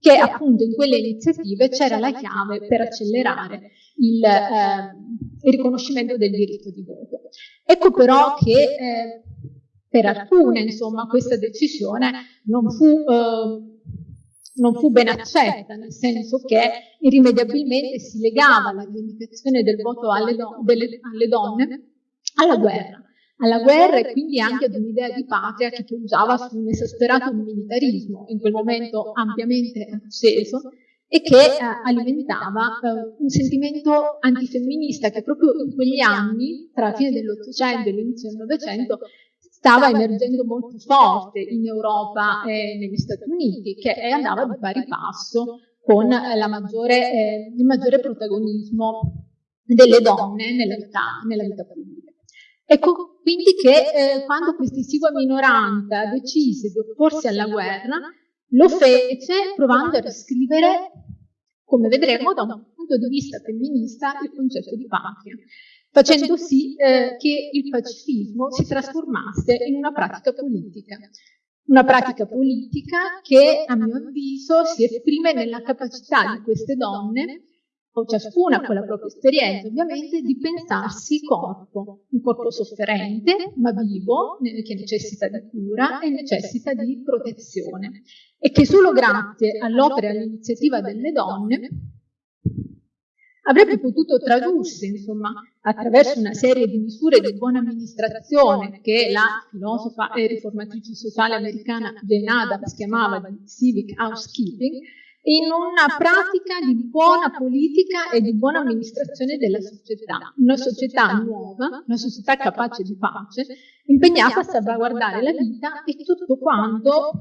F: che appunto in quelle iniziative c'era la chiave per accelerare il, eh, il, riconoscimento del diritto di voto. Ecco però che eh, per alcune insomma questa decisione non fu, eh, non fu ben accetta, nel senso che irrimediabilmente si legava la rivendicazione del voto alle, do delle, alle donne alla guerra alla guerra e quindi anche ad un'idea di patria che poggiava su un esasperato militarismo, in quel momento ampiamente acceso, e che eh, alimentava eh, un sentimento antifemminista che proprio in quegli anni, tra la fine dell'Ottocento e l'inizio del Novecento, stava emergendo molto forte in Europa e negli Stati Uniti, che andava di pari passo con eh, maggiore, eh, il maggiore protagonismo delle donne nella vita, nella vita pubblica. Ecco quindi che eh, quando questa esigua minoranza decise di opporsi alla guerra, lo fece provando a riscrivere, come vedremo da un punto di vista femminista, il concetto di patria, facendo sì eh, che il pacifismo si trasformasse in una pratica politica. Una pratica politica che, a mio avviso, si esprime nella capacità di queste donne o ciascuna con la propria esperienza ovviamente, di pensarsi corpo, un corpo sofferente ma vivo, che necessita di cura e necessita di protezione. E che solo grazie all'opera e all'iniziativa delle donne avrebbe potuto tradursi, insomma, attraverso una serie di misure di buona amministrazione che la filosofa e riformatrice sociale americana Jane Addams chiamava di civic housekeeping, in una pratica di buona politica e di buona amministrazione della società, una società nuova, una società capace di pace, impegnata a salvaguardare la vita e tutto quanto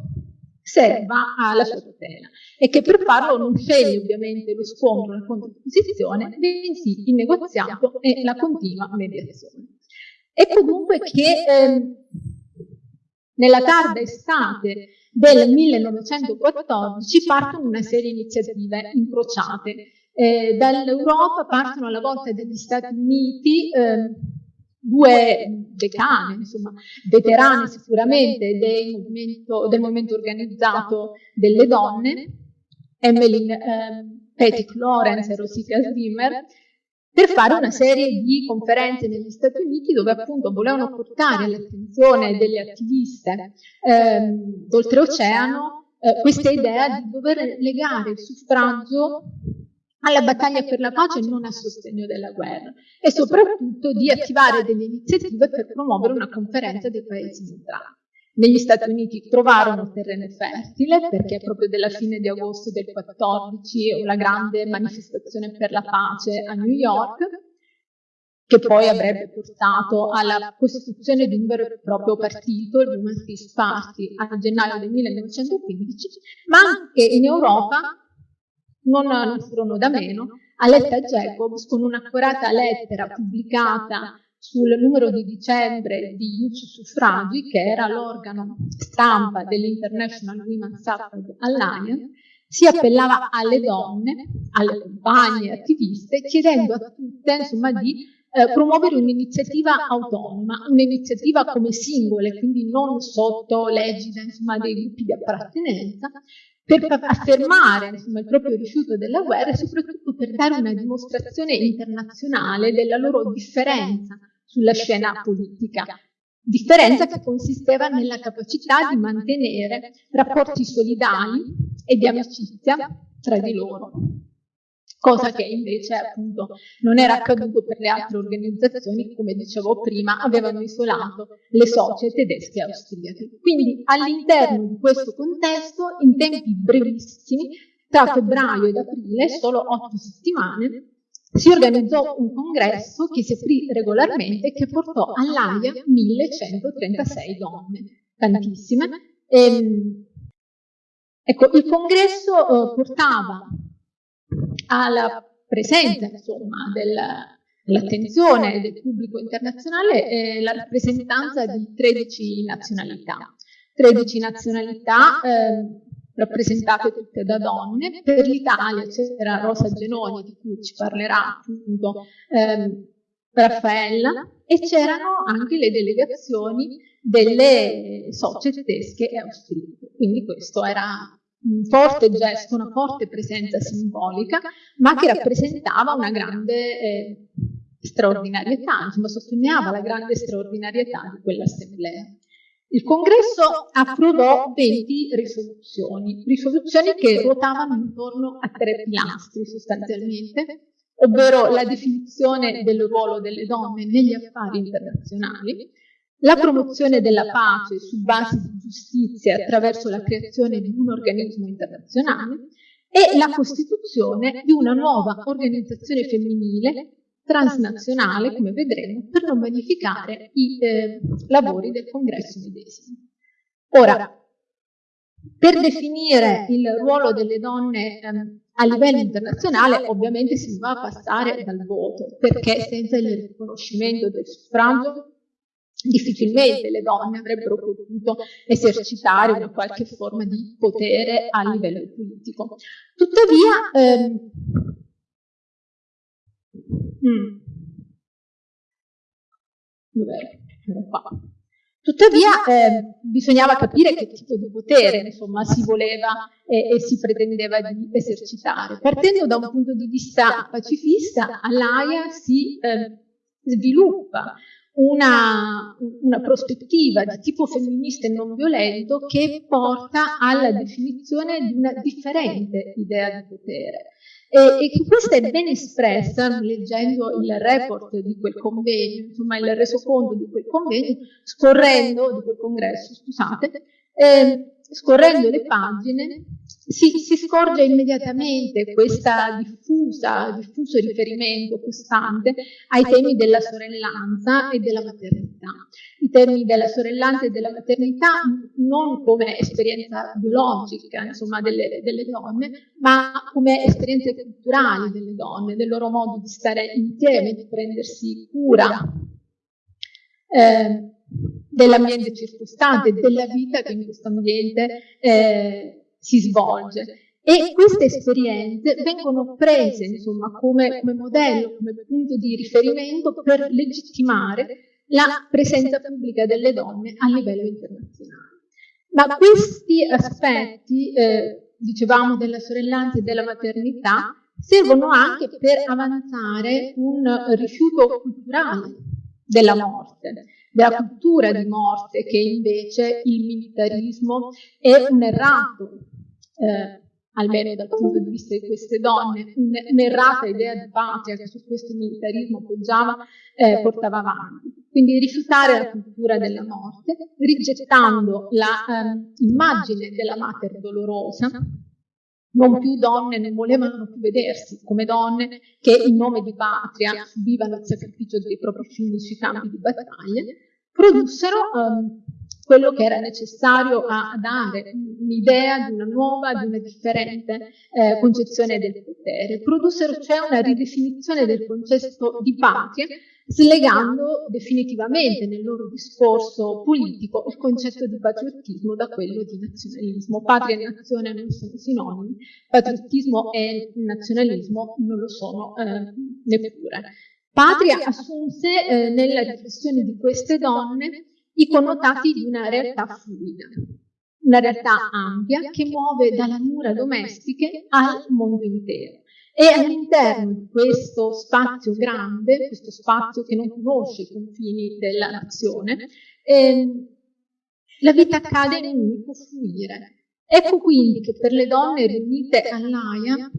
F: serva alla sua tutela e che per farlo non sceglie ovviamente lo scontro, la contrapposizione, bensì il negoziato e la continua mediazione. Ecco dunque che eh, nella tarda estate del 1914 partono una serie di iniziative incrociate. Eh, Dall'Europa partono alla volta degli Stati Uniti eh, due decane, insomma, veterane sicuramente del movimento, del movimento organizzato delle donne, Emmeline eh, Pettit Lawrence e Rosita Zimmer, per fare una serie di conferenze negli Stati Uniti dove appunto volevano portare all'attenzione delle attiviste ehm, d'oltreoceano eh, questa idea di dover legare il suffragio alla battaglia per la pace e non a sostegno della guerra e soprattutto di attivare delle iniziative per promuovere una conferenza dei paesi neutrali. Negli Stati Uniti trovarono terreno fertile perché proprio della fine di agosto del 14 la grande manifestazione per la pace a New York che poi avrebbe portato alla costituzione di un vero e proprio partito, il Women's Peace Party, a gennaio del 1915, ma anche in Europa non, non furono da meno, Aletta Jacobs con un'accurata lettera pubblicata sul numero di dicembre di Youth Suffragi, che era l'organo stampa dell'International Women's Suffrage Alliance, si appellava alle donne, alle compagne attiviste, chiedendo a tutte insomma, di eh, promuovere un'iniziativa autonoma, un'iniziativa come singole, quindi non sotto l'egida dei gruppi di appartenenza, per affermare insomma, il proprio rifiuto della guerra e soprattutto per dare una dimostrazione internazionale della loro differenza sulla scena politica. Differenza che consisteva nella capacità di mantenere rapporti solidali e di amicizia tra di loro cosa che invece appunto non era accaduto per le altre organizzazioni che come dicevo prima avevano isolato le socie tedesche e austriache. Quindi all'interno di questo contesto, in tempi brevissimi, tra febbraio ed aprile, solo otto settimane, si organizzò un congresso che si aprì regolarmente e che portò all'AIA 1136 donne, tantissime. E, ehm, ecco, il congresso eh, portava alla presenza insomma, dell'attenzione del pubblico internazionale eh, la rappresentanza di 13 nazionalità. 13 nazionalità eh, rappresentate tutte da donne. Per l'Italia c'era Rosa Genoni, di cui ci parlerà appunto eh, Raffaella, e c'erano anche le delegazioni delle socie tedesche e austriache. Quindi questo era un forte gesto, una forte presenza simbolica, ma che rappresentava una grande eh, straordinarietà, insomma sottolineava la grande straordinarietà di quell'assemblea. Il congresso approvò 20 risoluzioni, risoluzioni che ruotavano intorno a tre pilastri sostanzialmente, ovvero la definizione del ruolo delle donne negli affari internazionali, la promozione della pace su basi di giustizia attraverso la creazione di un organismo internazionale e la costituzione di una nuova organizzazione femminile transnazionale, come vedremo, per non vanificare i eh, lavori del congresso medesimo. Ora, per definire il ruolo delle donne eh, a livello internazionale ovviamente si va a passare dal voto, perché senza il riconoscimento del suffragio difficilmente le donne avrebbero potuto esercitare una qualche forma di potere a livello politico. Tuttavia, ehm, hmm, Tuttavia eh, bisognava capire che tipo di potere insomma, si voleva e, e, si pretendeva di esercitare. Partendo da un punto di vista pacifista, all'AIA si eh, sviluppa una, una, prospettiva di tipo femminista e non violento che porta alla definizione di una differente idea di potere. E, e questa è ben espressa leggendo il report di quel convegno, insomma il resoconto di quel convegno, scorrendo, di quel congresso, scusate, eh, scorrendo le pagine si, si scorge immediatamente diffusa, diffuso riferimento costante ai temi della sorellanza e della maternità. I temi della sorellanza e della maternità non come esperienza biologica insomma, delle, delle donne, ma come esperienze culturali delle donne, del loro modo di stare insieme, di prendersi cura. Eh, dell'ambiente circostante, della vita che in questo ambiente eh, si svolge. E queste esperienze vengono prese insomma, come, come modello, come punto di riferimento per legittimare la presenza pubblica delle donne a livello internazionale. Ma questi aspetti, eh, dicevamo, della sorellanza e della maternità, servono anche per avanzare un rifiuto culturale della morte, della cultura di morte che invece il militarismo è un errato eh, almeno dal punto di vista di queste donne, un'errata idea di patria che su questo militarismo poggiava, eh, portava avanti. quindi rifiutare la cultura della morte, rigettando l'immagine ehm, della mater dolorosa, non più donne non volevano più vedersi come donne che in nome di patria subivano il sacrificio dei propri figli sui campi di battaglia, produssero um, quello che era necessario a dare un'idea di una nuova, di una differente eh, concezione del potere. Produssero cioè una ridefinizione del concetto di patria slegando definitivamente nel loro discorso politico il concetto di patriottismo da quello di nazionalismo. Patria e nazione non sono sinonimi, patriottismo e nazionalismo non lo sono eh, neppure. Patria assunse eh, nella riflessione di queste donne i connotati di una realtà fluida, una realtà ampia che muove dalle mura domestiche al mondo intero. E all'interno di questo spazio grande, questo spazio che non conosce i confini della nazione, ehm, la vita accade in un unico fluire. Ecco quindi che per le donne riunite all'AIA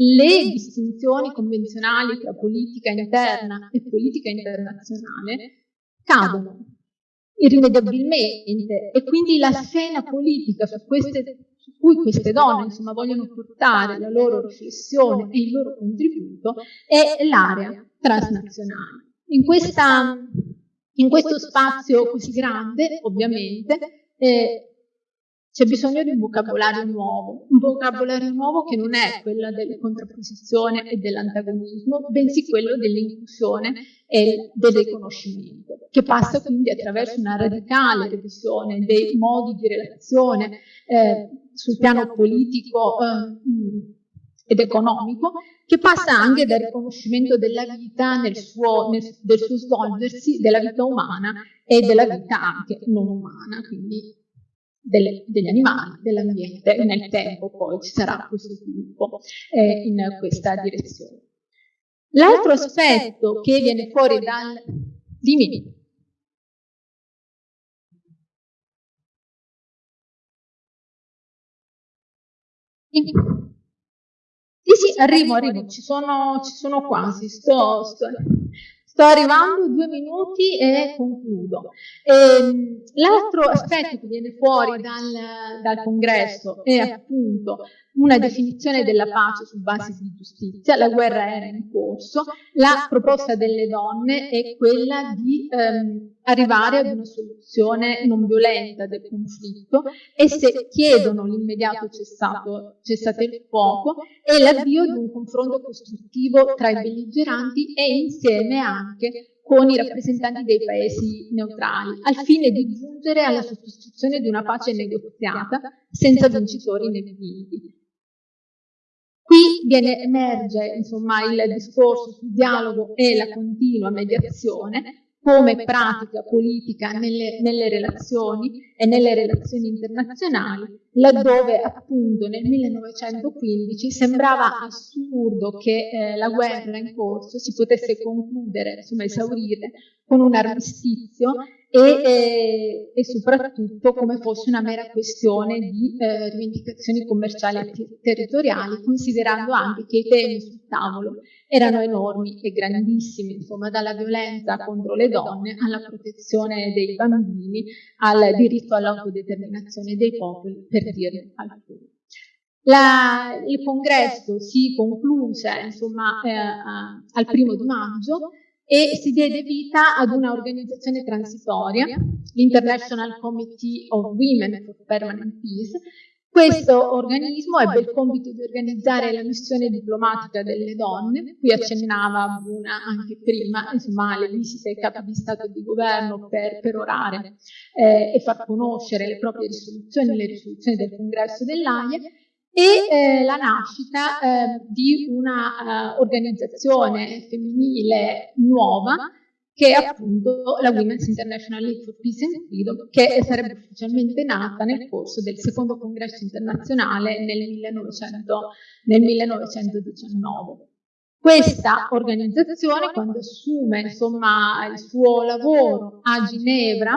F: le distinzioni convenzionali tra politica interna e politica internazionale cadono irrimediabilmente e quindi la scena politica su queste cui queste donne insomma, vogliono portare la loro riflessione e il loro contributo è l'area transnazionale. In, questa, in, questo spazio così grande, ovviamente, eh, c'è bisogno di un vocabolario nuovo, un vocabolario nuovo che non è quello della contrapposizione e dell'antagonismo, bensì quello dell'inclusione e del riconoscimento, che passa quindi attraverso una radicale revisione dei modi di relazione eh, sul piano politico eh, ed economico, che passa anche dal riconoscimento della vita nel suo, nel, del suo svolgersi, della vita umana e della vita anche non umana, quindi delle, degli animali, dell'ambiente, e nel tempo poi ci sarà questo sviluppo eh, in questa direzione. L'altro aspetto che viene fuori dal... Dimmi. Sì, sì, arrivo, arrivo, ci sono, ci sono quasi, sto, sto, sto arrivando, due minuti e concludo. Ehm, l'altro aspetto che viene fuori dal, dal congresso è appunto una definizione della pace su base di giustizia, la guerra era in corso, la proposta delle donne è quella di ehm, arrivare ad una soluzione non violenta del conflitto e se chiedono l'immediato cessato, cessate il fuoco e l'avvio di un confronto costruttivo tra i belligeranti e insieme anche con i rappresentanti dei paesi neutrali, al fine di giungere alla sottoscrizione di una pace negoziata senza vincitori né vinti. Qui viene, emerge insomma, il discorso sul dialogo e la continua mediazione come pratica politica nelle, nelle, relazioni e nelle relazioni internazionali, laddove appunto nel 1915 sembrava assurdo che eh, la guerra in corso si potesse concludere, insomma esaurire, con un armistizio e, e, e, soprattutto come fosse una mera questione di eh, rivendicazioni commerciali e territoriali, considerando anche che i temi sul tavolo erano enormi e grandissimi, insomma dalla violenza contro le donne alla protezione dei bambini, al diritto all'autodeterminazione dei popoli, per dire alcuni. La, il congresso si concluse insomma, eh, al primo di maggio e si diede vita ad una organizzazione transitoria, l'International Committee of Women for Permanent Peace. Questo organismo ebbe il compito di organizzare la missione diplomatica delle donne, qui accennava Bruna anche prima, insomma, le visite ai capi di Stato e di Governo per perorare eh, e far conoscere le proprie risoluzioni, le risoluzioni del congresso dell'AIE, e eh, la nascita eh, di una uh, organizzazione femminile nuova che è appunto la Women's International League for Peace and Freedom, che sarebbe ufficialmente nata nel corso del secondo congresso internazionale nel, 1900, nel 1919. Questa organizzazione, quando assume insomma, il suo lavoro a Ginevra,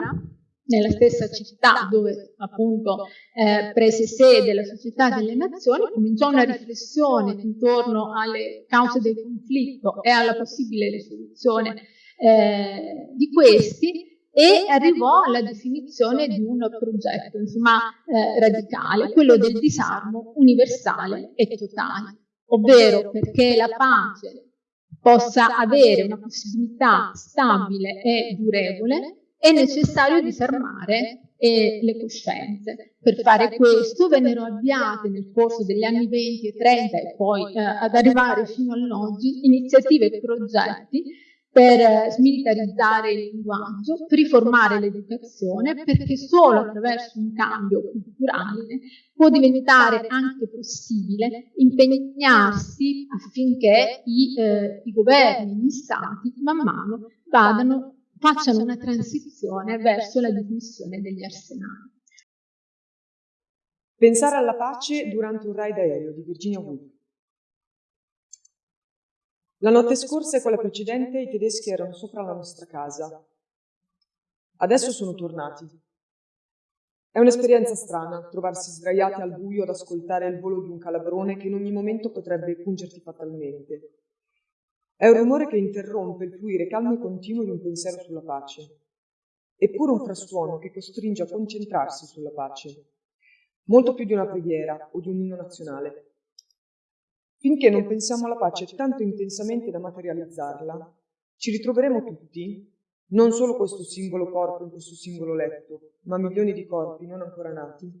F: nella stessa città dove appunto eh, prese sede la Società delle Nazioni, cominciò una riflessione intorno alle cause del conflitto e alla possibile risoluzione eh, di questi e arrivò alla definizione di un progetto insomma, eh, radicale, quello del disarmo universale e totale, ovvero perché la pace possa avere una possibilità stabile e durevole, è necessario disarmare eh, le coscienze. Per fare questo vennero avviate nel corso degli anni 20 e 30 e poi eh, ad arrivare fino all'oggi iniziative e progetti per eh, smilitarizzare il linguaggio, per riformare l'educazione, perché solo attraverso un cambio culturale può diventare anche possibile impegnarsi affinché i, eh, i governi, gli stati, man mano vadano facciano una transizione verso la dismissione degli arsenali.
G: Pensare alla pace durante un raid aereo di Virginia Woolf. La notte scorsa e quella precedente i tedeschi erano sopra la nostra casa. Adesso sono tornati. È un'esperienza strana trovarsi sdraiati al buio ad ascoltare il volo di un calabrone che in ogni momento potrebbe pungerti fatalmente. È un rumore che interrompe il fluire calmo e continuo di un pensiero sulla pace. Eppure un frastuono che costringe a concentrarsi sulla pace. Molto più di una preghiera o di un inno nazionale. Finché non pensiamo alla pace tanto intensamente da materializzarla, ci ritroveremo tutti, non solo questo singolo corpo in questo singolo letto, ma milioni di corpi non ancora nati,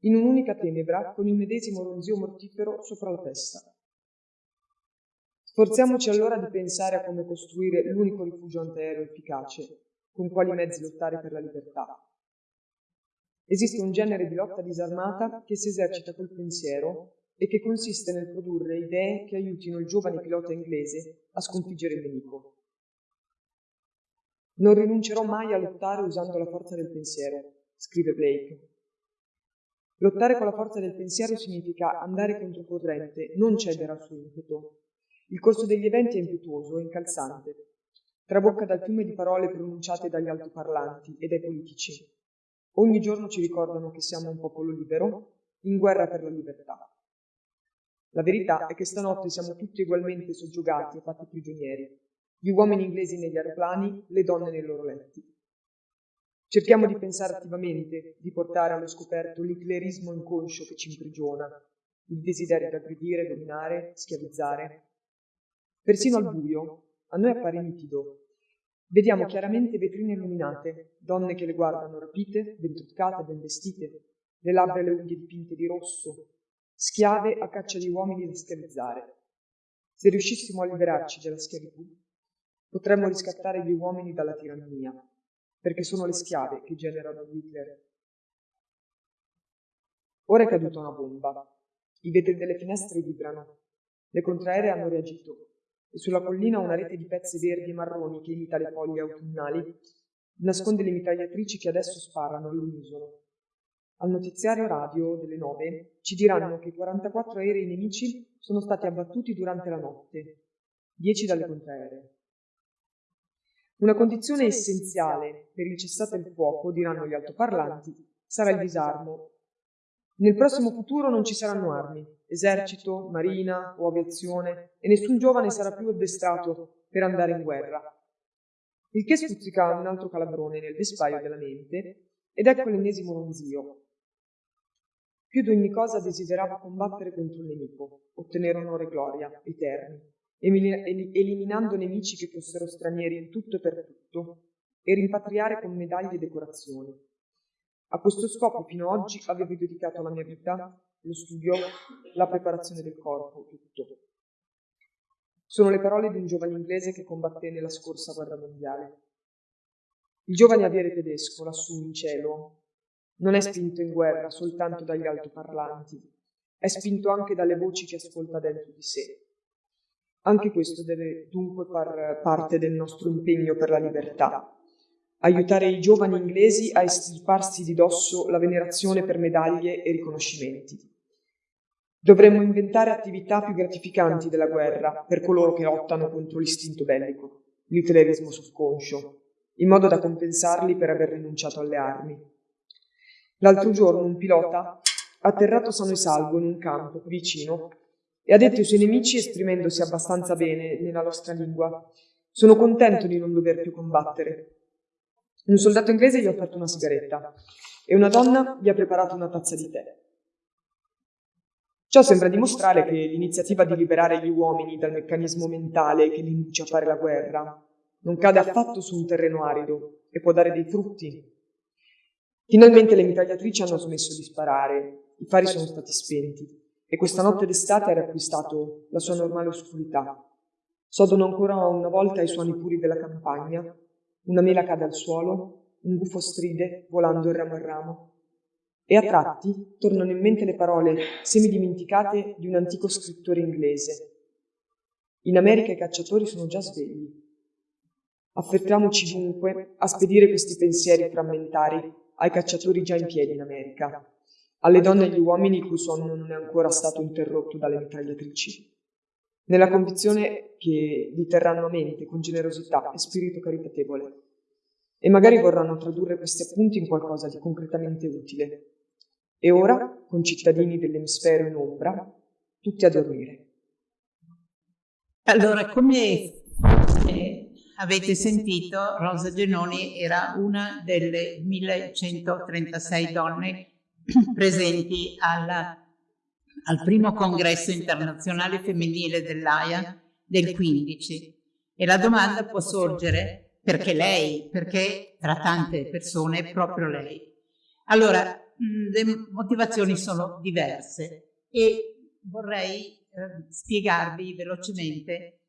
G: in un'unica tenebra con il medesimo ronzio mortifero sopra la testa. Sforziamoci allora di pensare a come costruire l'unico rifugio antiaereo efficace, con quali mezzi lottare per la libertà. Esiste un genere di lotta disarmata che si esercita col pensiero e che consiste nel produrre idee che aiutino il giovane pilota inglese a sconfiggere il nemico. Non rinuncerò mai a lottare usando la forza del pensiero, scrive Blake. Lottare con la forza del pensiero significa andare controcorrente, non cedere al suo impeto, il corso degli eventi è impetuoso e incalzante. Trabocca dal fiume di parole pronunciate dagli altoparlanti e dai politici. Ogni giorno ci ricordano che siamo un popolo libero, in guerra per la libertà. La verità è che stanotte siamo tutti ugualmente soggiogati e fatti prigionieri, gli uomini inglesi negli aeroplani, le donne nei loro letti. Cerchiamo di pensare attivamente, di portare allo scoperto l'iclerismo inconscio che ci imprigiona, il desiderio di aggredire, dominare, schiavizzare, Persino al buio, a noi appare nitido. Vediamo chiaramente vetrine illuminate, donne che le guardano rapite, ben truccate, ben vestite, le labbra e le unghie dipinte di rosso, schiave a caccia di uomini da schiavizzare. Se riuscissimo a liberarci dalla schiavitù, potremmo riscattare gli uomini dalla tirannia, perché sono le schiave che generano Hitler. Ora è caduta una bomba. I vetri delle finestre vibrano. Le contraeree hanno reagito e sulla collina una rete di pezzi verdi e marroni che imita le foglie autunnali nasconde le mitragliatrici che adesso sparano all'unisono. Al notiziario radio delle nove ci diranno che 44 aerei nemici sono stati abbattuti durante la notte, 10 dalle contraeree. Una condizione essenziale per il cessate il fuoco, diranno gli altoparlanti, sarà il disarmo. Nel prossimo futuro non ci saranno armi, esercito, marina o aviazione e nessun giovane sarà più addestrato per andare in guerra. Il che stuzzica un altro calabrone nel vespaio della mente ed ecco l'ennesimo ronzio. Più di ogni cosa desiderava combattere contro il nemico, ottenere onore e gloria, eterni, eliminando nemici che fossero stranieri in tutto e per tutto, e rimpatriare con medaglie e decorazioni. A questo scopo fino ad oggi avevo dedicato la mia vita lo studio, la preparazione del corpo, tutto. Sono le parole di un giovane inglese che combatté nella scorsa guerra mondiale. Il giovane aviere tedesco, lassù in cielo, non è spinto in guerra soltanto dagli altoparlanti, è spinto anche dalle voci che ascolta dentro di sé. Anche questo deve dunque far parte del nostro impegno per la libertà, aiutare i giovani inglesi a estirparsi di dosso la venerazione per medaglie e riconoscimenti. Dovremmo inventare attività più gratificanti della guerra per coloro che lottano contro l'istinto bellico, l'italerismo subconscio, in modo da compensarli per aver rinunciato alle armi. L'altro giorno un pilota, atterrato sano e salvo in un campo vicino, e ha detto ai suoi nemici, esprimendosi abbastanza bene nella nostra lingua, Sono contento di non dover più combattere. Un soldato inglese gli ha offerto una sigaretta e una donna gli ha preparato una tazza di tè. Ciò sembra dimostrare che l'iniziativa di liberare gli uomini dal meccanismo mentale che li induce a fare la guerra non cade affatto su un terreno arido e può dare dei frutti. Finalmente le mitragliatrici hanno smesso di sparare, i fari sono stati spenti e questa notte d'estate ha riacquistato la sua normale oscurità. Sodono ancora una volta i suoni puri della campagna, una mela cade al suolo, un gufo stride volando ramo a ramo, e a tratti tornano in mente le parole semidimenticate di un antico scrittore inglese. In America i cacciatori sono già svegli. Affrettiamoci dunque a spedire questi pensieri frammentari ai cacciatori già in piedi in America, alle donne e agli uomini il cui sonno non è ancora stato interrotto dalle mitragliatrici, nella convinzione che li terranno a mente con generosità e spirito caritatevole, e magari vorranno tradurre questi appunti in qualcosa di concretamente utile. E ora, concittadini dell'emisfero in ombra, tutti a dormire.
H: Allora, come avete sentito, Rosa Genoni era una delle 1136 donne presenti alla, al primo congresso internazionale femminile dell'AIA del 15 e la domanda può sorgere perché lei, perché tra tante persone proprio lei. Allora, le motivazioni sono diverse. e vorrei eh, spiegarvi velocemente.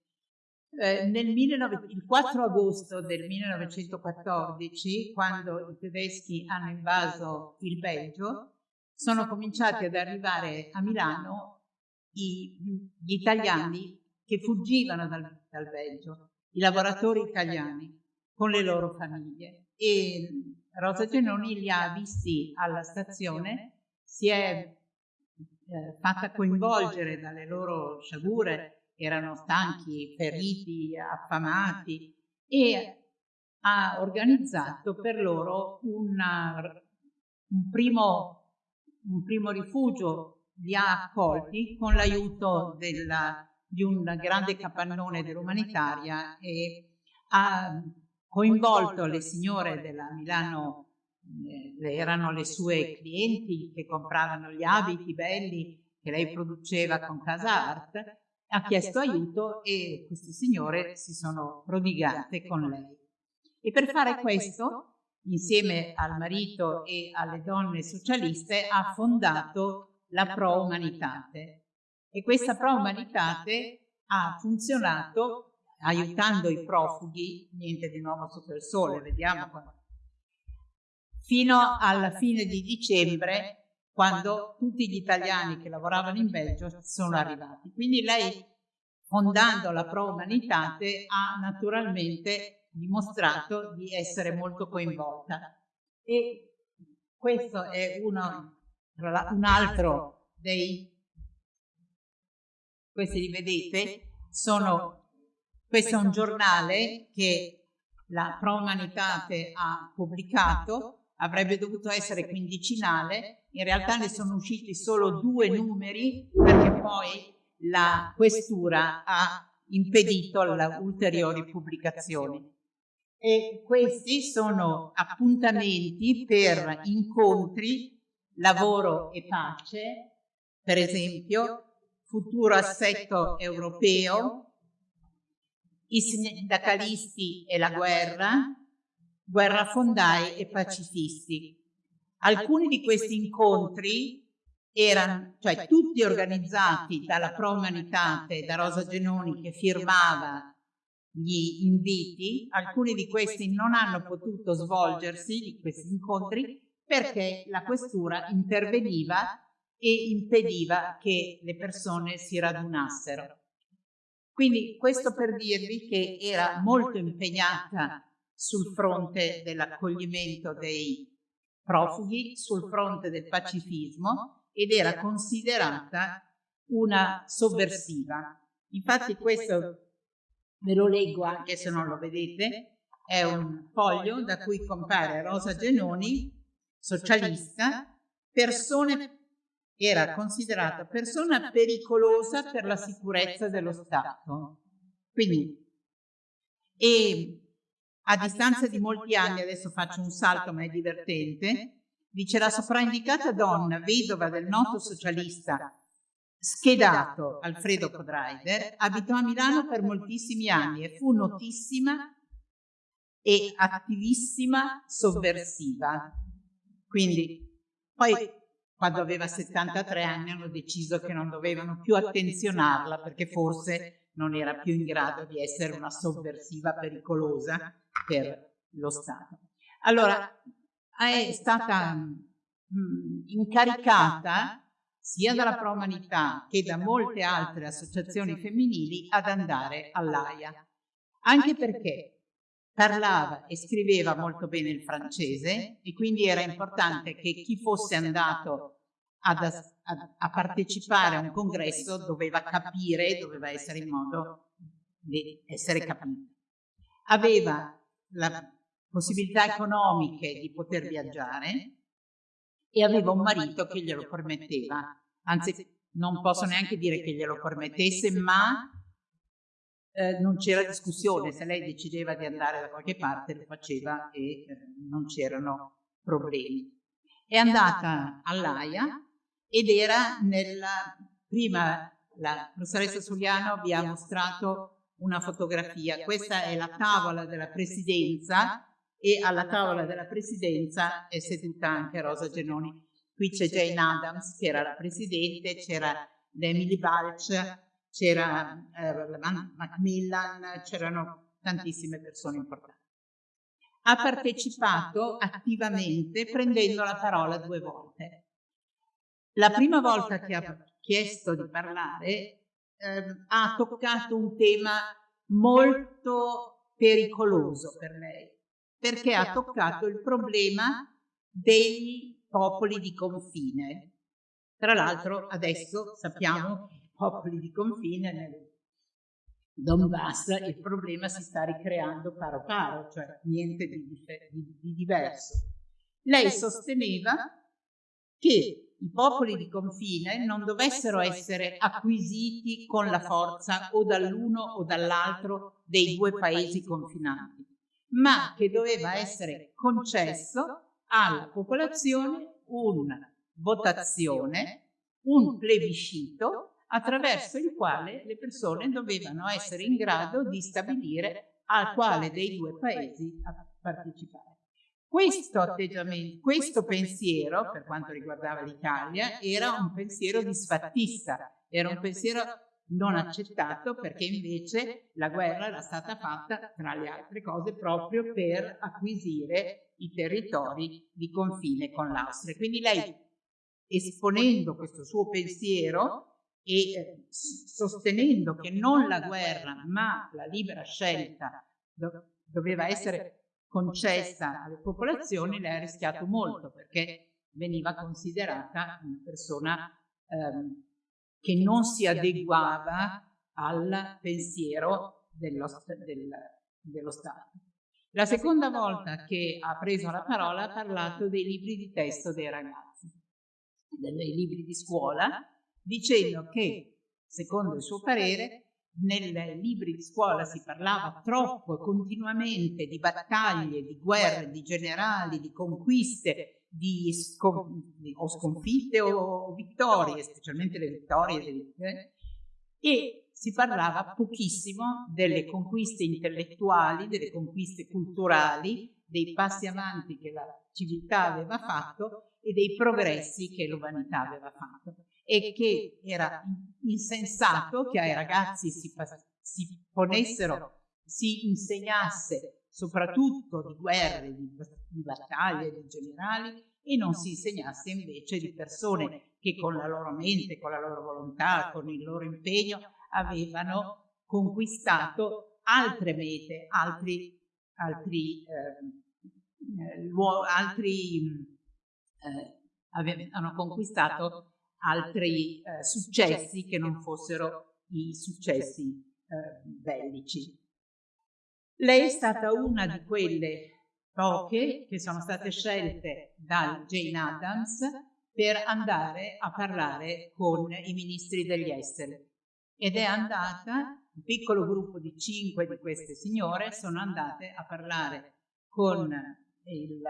H: Eh, nel 19, il 4 agosto del 1914, quando i tedeschi hanno invaso il Belgio, sono cominciati ad arrivare a Milano i, gli italiani che fuggivano dal, dal Belgio, i lavoratori italiani con le loro famiglie. E Rosa Genoni li ha visti alla stazione, si è eh, fatta coinvolgere dalle loro sciagure erano stanchi, feriti, affamati e ha organizzato per loro una, un, primo, un, primo, rifugio, li ha accolti con l'aiuto di un grande capannone dell'umanitaria e ha coinvolto le signore della Milano, eh, erano le sue clienti che compravano gli abiti belli che lei produceva con Casa Art ha chiesto aiuto e queste signore si sono prodigate con lei. E per fare questo, insieme al marito e alle donne socialiste, ha fondato la Pro Umanitate. E questa Pro Umanitate ha funzionato aiutando i profughi, niente di nuovo sotto il sole, vediamo qua, fino alla fine di dicembre quando tutti gli italiani che lavoravano in Belgio sono arrivati. Quindi lei, fondando la Pro Humanitate, ha naturalmente dimostrato di essere molto coinvolta. E questo è uno, un altro dei, questi li vedete, sono, questo è un giornale che la Pro Humanitate ha pubblicato avrebbe dovuto essere quindicinale, in realtà ne sono usciti solo due numeri perché poi la questura ha impedito le ulteriori pubblicazioni. E questi sono appuntamenti per incontri, lavoro e pace, per esempio, futuro assetto europeo, i sindacalisti e la guerra, guerrafondai e pacifisti. Alcuni di questi incontri erano, cioè tutti organizzati dalla Pro Umanitate, da Rosa Genoni che firmava gli inviti, alcuni di questi non hanno potuto svolgersi, di questi incontri, perché la questura interveniva e impediva che le persone si radunassero. Quindi questo per dirvi che era molto impegnata sul fronte dell'accoglimento dei profughi, sul fronte del pacifismo ed era considerata una sovversiva. Infatti questo ve lo leggo anche se non lo vedete, è un foglio da cui compare Rosa Genoni, socialista, persone, era considerata persona pericolosa per la sicurezza dello Stato. Quindi e a distanza di molti anni, adesso faccio un salto ma è divertente, dice la sopraindicata donna, vedova del noto socialista schedato Alfredo Podreider, abitò a Milano per moltissimi anni e fu notissima e attivissima sovversiva. Quindi poi quando aveva 73 anni hanno deciso che non dovevano più attenzionarla perché forse non era più in grado di essere una sovversiva pericolosa per lo Stato. Allora è stata incaricata sia dalla Pro Umanità che da molte altre associazioni femminili ad andare all'AIA, anche perché parlava e scriveva molto bene il francese e quindi era importante che chi fosse andato ad, a, a partecipare a un congresso doveva capire, doveva essere in modo di essere capito. Aveva la possibilità economiche di poter viaggiare e aveva un marito che glielo permetteva, anzi non posso neanche dire che glielo permettesse, ma eh, non c'era discussione, se lei decideva di andare da qualche parte lo faceva e eh, non c'erano problemi. È andata all'AIA ed era nella prima, la professoressa Suliano vi ha mostrato una fotografia, questa è la tavola della presidenza e alla tavola della presidenza è seduta anche Rosa Genoni. Qui c'è Jane Adams che era la presidente, c'era Emily Balch, c'era eh, Macmillan, c'erano tantissime persone importanti. Ha partecipato attivamente prendendo la parola due volte. La prima volta che ha chiesto di parlare eh, ha toccato un tema molto pericoloso per lei, perché ha toccato il problema dei popoli di confine. Tra l'altro adesso sappiamo che popoli di confine nel Donbass il problema si sta ricreando paro paro, cioè niente di, di, di diverso. Lei sosteneva che i popoli di confine non dovessero essere acquisiti con la forza o dall'uno o dall'altro dei due paesi confinanti, ma che doveva essere concesso alla popolazione una votazione, un plebiscito attraverso il quale le persone dovevano essere in grado di stabilire a quale dei due paesi partecipare. Questo atteggiamento, questo pensiero, per quanto riguardava l'Italia, era un pensiero disfattista, era un pensiero non accettato perché invece la guerra era stata fatta, tra le altre cose, proprio per acquisire i territori di confine con l'Austria. Quindi lei, esponendo questo suo pensiero, e eh, sostenendo che non la guerra ma la libera scelta do doveva essere concessa alle popolazioni, lei ha rischiato molto perché veniva considerata una persona ehm, che non si adeguava al pensiero dello, del, dello Stato. La seconda volta che ha preso la parola ha parlato dei libri di testo dei ragazzi, dei libri di scuola, dicendo che, secondo il suo parere, nei libri di scuola si parlava troppo e continuamente di battaglie, di guerre, di generali, di conquiste, di scon o sconfitte o vittorie, specialmente le vittorie, le e si parlava pochissimo delle conquiste intellettuali, delle conquiste culturali, dei passi avanti che la civiltà aveva fatto e dei progressi che l'umanità aveva fatto e che era insensato che ai ragazzi si, si ponessero, si insegnasse soprattutto di guerre, di, di battaglie, di generali e non si insegnasse invece di persone che con la loro mente, con la loro volontà, con il loro impegno avevano conquistato altre mete, altri, altri, eh, altri eh, avevano conquistato altri eh, successi che non fossero i successi eh, bellici. Lei è stata una di quelle poche che sono state scelte da Jane Adams per andare a parlare con i ministri degli esteri. Ed è andata un piccolo gruppo di cinque di queste signore sono andate a parlare con il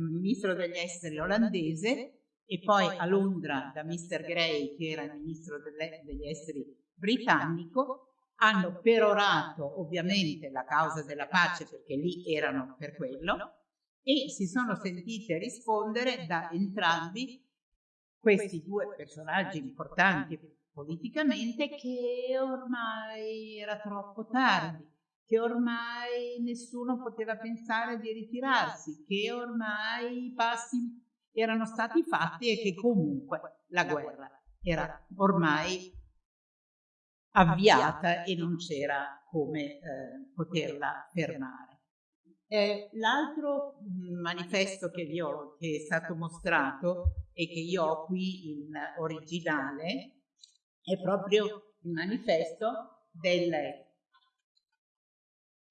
H: ministro degli esteri olandese e poi a Londra da Mr. Gray, che era il ministro degli esteri britannico, hanno perorato ovviamente la causa della pace perché lì erano per quello e si sono sentite rispondere da entrambi questi due personaggi importanti politicamente che ormai era troppo tardi, che ormai nessuno poteva pensare di ritirarsi, che ormai i passi erano stati fatti e che comunque la guerra era ormai avviata e non c'era come eh, poterla fermare. Eh, l'altro manifesto che, ho, che è stato mostrato e che io ho qui in originale è proprio il manifesto del,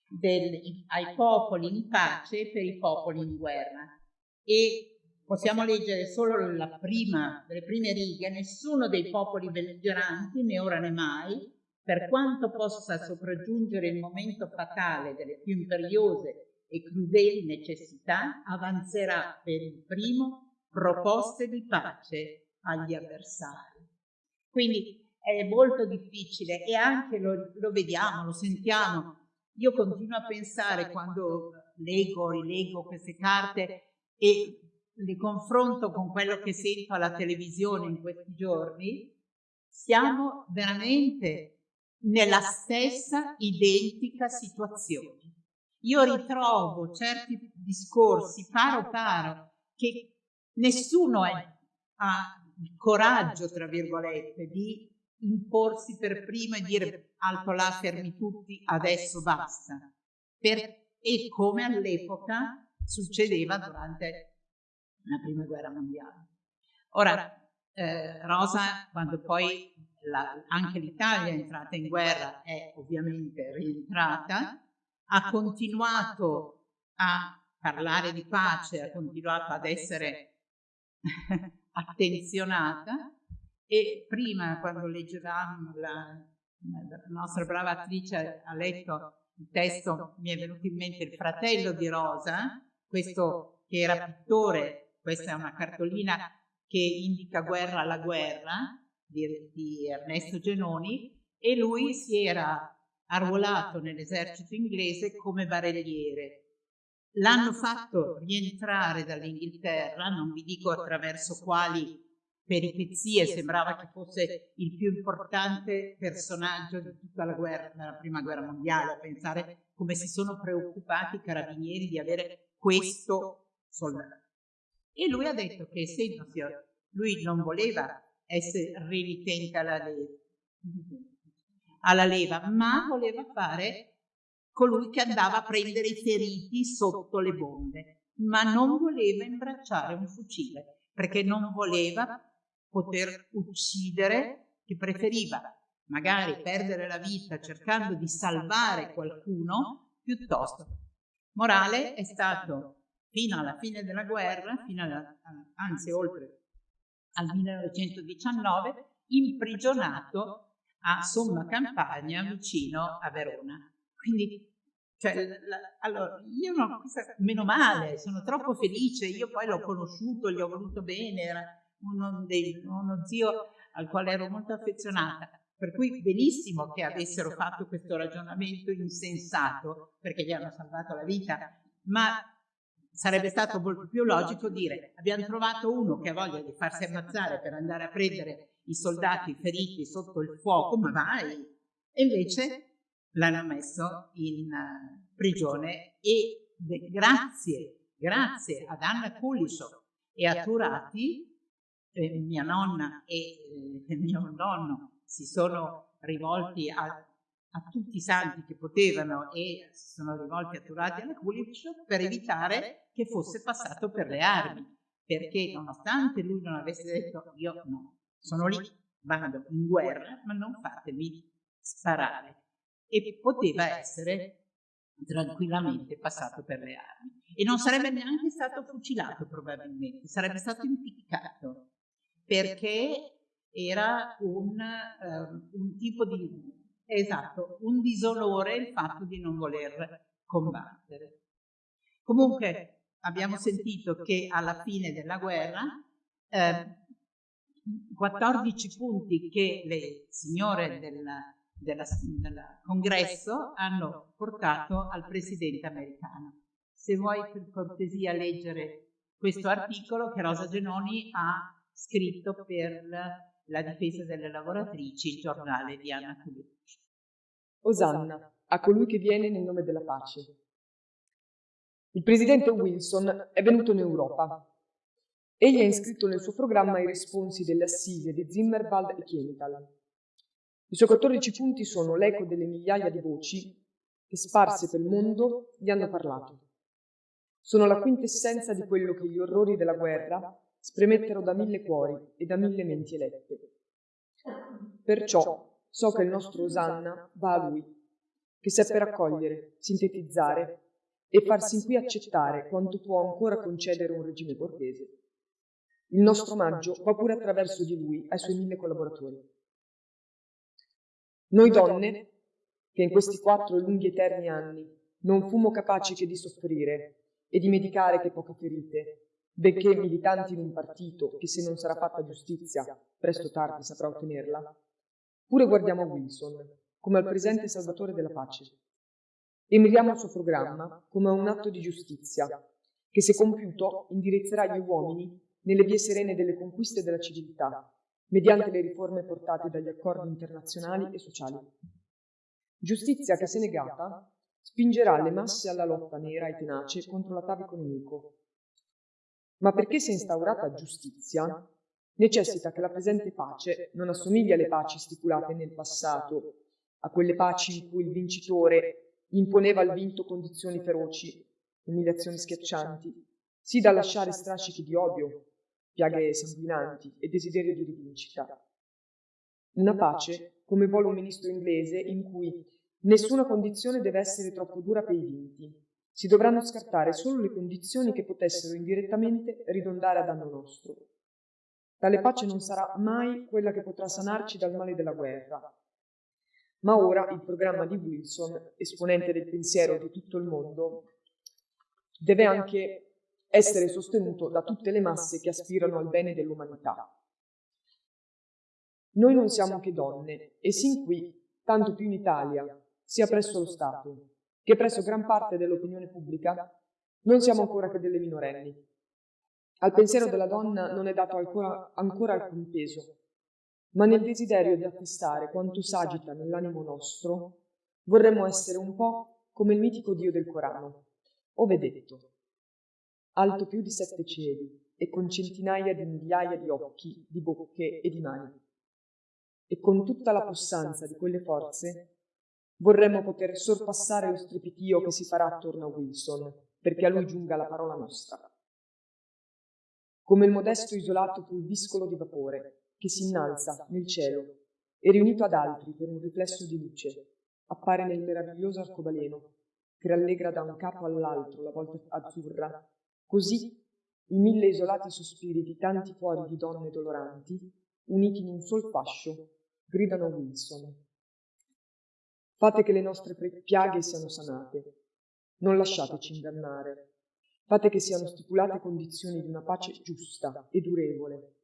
H: del, ai popoli in pace per i popoli in guerra e possiamo leggere solo la prima, delle prime righe, nessuno dei popoli belligeranti, né ora né mai, per quanto possa sopraggiungere il momento fatale delle più imperiose e crudeli necessità, avanzerà per il primo proposte di pace agli avversari. Quindi è molto difficile e anche lo, lo vediamo, lo sentiamo. Io continuo a pensare quando leggo, rileggo queste carte e li confronto con quello che sento alla televisione in questi giorni, siamo veramente nella stessa identica situazione. Io ritrovo certi discorsi paro paro che nessuno è, ha il coraggio, tra virgolette, di imporsi per primo e dire alto là, fermi tutti, adesso basta. Per, e come all'epoca succedeva durante nella prima guerra mondiale. Ora, eh, Rosa, quando poi la, anche l'Italia è entrata in guerra, è ovviamente rientrata, ha continuato a parlare di pace, ha continuato ad essere attenzionata e prima quando leggevamo la, la nostra brava attrice ha letto il testo mi è venuto in mente il fratello di Rosa questo che era pittore questa è una cartolina che indica Guerra alla guerra di, di Ernesto Genoni e lui si era arruolato nell'esercito inglese come barelliere. L'hanno fatto rientrare dall'Inghilterra, non vi dico attraverso quali peripezie, sembrava che fosse il più importante personaggio di tutta la guerra, della prima guerra mondiale, a pensare come si sono preoccupati i carabinieri di avere questo soldato. E lui ha detto che essendosi, lui non voleva essere renitente alla leva, alla leva, ma voleva fare colui che andava a prendere i feriti sotto le bombe, ma non voleva imbracciare un fucile, perché non voleva poter uccidere, che preferiva magari perdere la vita cercando di salvare qualcuno piuttosto. Morale è stato fino alla fine della guerra, alla, anzi oltre al 1919, imprigionato a Somma Campagna vicino a Verona. Quindi, cioè, la, allora, io no, meno male, sono troppo felice, io poi l'ho conosciuto, gli ho voluto bene, era uno, dei, uno zio al quale ero molto affezionata. Per cui benissimo che avessero fatto questo ragionamento insensato, perché gli hanno salvato la vita, ma sarebbe stato molto più logico dire abbiamo trovato uno che ha voglia di farsi ammazzare per andare a prendere i soldati feriti sotto il fuoco, ma vai! E invece l'hanno messo in uh, prigione e grazie, grazie ad Anna Kulisov e a Turati, eh, mia nonna e eh, mio nonno si sono rivolti a a tutti i santi che potevano e si sono rivolti a Turati e alla Kulic per evitare che fosse passato per le armi, perché nonostante lui non avesse detto io no, sono lì, vado in guerra, ma non fatemi sparare. E poteva essere tranquillamente passato per le armi. E non sarebbe neanche stato fucilato probabilmente, sarebbe stato impiccato, perché era un, um, un tipo di esatto, un disonore il fatto di non voler combattere. Comunque abbiamo sentito che alla fine della guerra eh, 14 punti che le signore del, della, del congresso hanno portato al presidente americano. Se vuoi per cortesia leggere questo articolo che Rosa Genoni ha scritto per la difesa delle lavoratrici, il giornale di Anna Colucci.
G: Osanna, a colui che viene nel nome della pace. Il presidente Wilson è venuto in Europa. Egli ha iscritto nel suo programma i responsi delle assise di Zimmerwald e Kiental. I suoi 14 punti sono l'eco delle migliaia di voci che sparse per il mondo gli hanno parlato. Sono la quintessenza di quello che gli orrori della guerra spremettero da mille cuori e da mille menti elette. Perciò so che il nostro Osanna va a lui, che seppe raccogliere, sintetizzare e farsi qui accettare quanto può ancora concedere un regime cortese. Il nostro omaggio va pure attraverso di lui ai suoi mille collaboratori. Noi donne, che in questi quattro lunghi eterni anni non fummo capaci che di soffrire e di medicare che poche ferite, benché militanti in un partito che se non sarà fatta giustizia, presto o tardi saprà ottenerla, pure guardiamo Wilson come al presente salvatore della pace e miriamo al suo programma come a un atto di giustizia che se compiuto indirizzerà gli uomini nelle vie serene delle conquiste della civiltà, mediante le riforme portate dagli accordi internazionali e sociali. Giustizia che se negata spingerà le masse alla lotta nera e tenace contro l'atavico nemico ma perché sia instaurata giustizia, necessita che la presente pace non assomigli alle paci stipulate nel passato, a quelle paci in cui il vincitore imponeva al vinto condizioni feroci, umiliazioni schiaccianti, sì da lasciare strascichi di odio, piaghe sanguinanti e desiderio di rivincita. Una pace, come vuole un ministro inglese, in cui nessuna condizione deve essere troppo dura per i vinti, si dovranno scartare solo le condizioni che potessero indirettamente ridondare a danno nostro. Tale pace non sarà mai quella che potrà sanarci dal male della guerra. Ma ora il programma di Wilson, esponente del pensiero di tutto il mondo, deve anche essere sostenuto da tutte le masse che aspirano al bene dell'umanità. Noi non siamo che donne e sin qui, tanto più in Italia, sia presso lo Stato, che presso gran parte dell'opinione pubblica non siamo ancora che delle minorenni. Al pensiero della donna non è dato ancora, ancora alcun peso, ma nel desiderio di attestare quanto s'agita nell'animo nostro, vorremmo essere un po' come il mitico Dio del Corano, ove detto, alto più di sette cieli e con centinaia di migliaia di occhi, di bocche e di mani. E con tutta la possanza di quelle forze Vorremmo poter sorpassare lo strepitio che si farà attorno a Wilson, perché a lui giunga la parola nostra. Come il modesto isolato pulviscolo di vapore che si innalza nel cielo e riunito ad altri per un riflesso di luce, appare nel meraviglioso arcobaleno che rallegra da un capo all'altro la volta azzurra, così i mille isolati sospiri di tanti cuori di donne doloranti, uniti in un sol fascio, gridano Wilson Fate che le nostre piaghe siano sanate. Non lasciateci ingannare. Fate che siano stipulate condizioni di una pace giusta e durevole,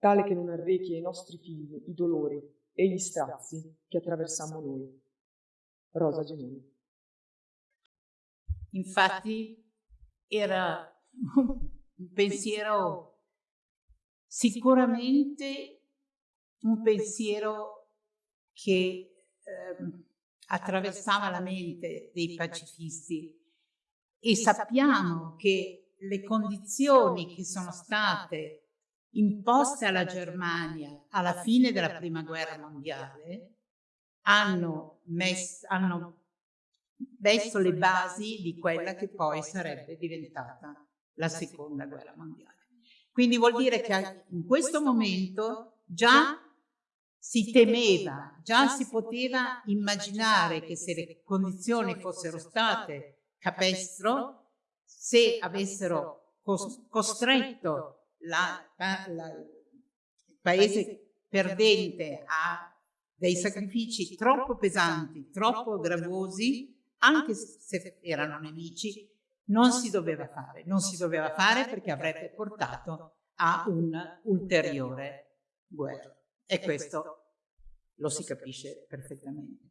G: tale che non arrechi ai nostri figli i dolori e gli strazi che attraversiamo noi. Rosa Genoni.
H: Infatti era un pensiero sicuramente un pensiero che eh, attraversava la mente dei pacifisti e sappiamo che le condizioni che sono state imposte alla Germania alla fine della prima guerra mondiale hanno messo, hanno messo le basi di quella che poi sarebbe diventata la seconda guerra mondiale. Quindi vuol dire che in questo momento già si temeva, già si poteva immaginare che se le condizioni fossero state capestro, se avessero costretto la, la, il paese perdente a dei sacrifici troppo pesanti, troppo gravosi, anche se erano nemici, non si doveva fare, non si doveva fare perché avrebbe portato a un'ulteriore guerra. E questo lo si capisce perfettamente.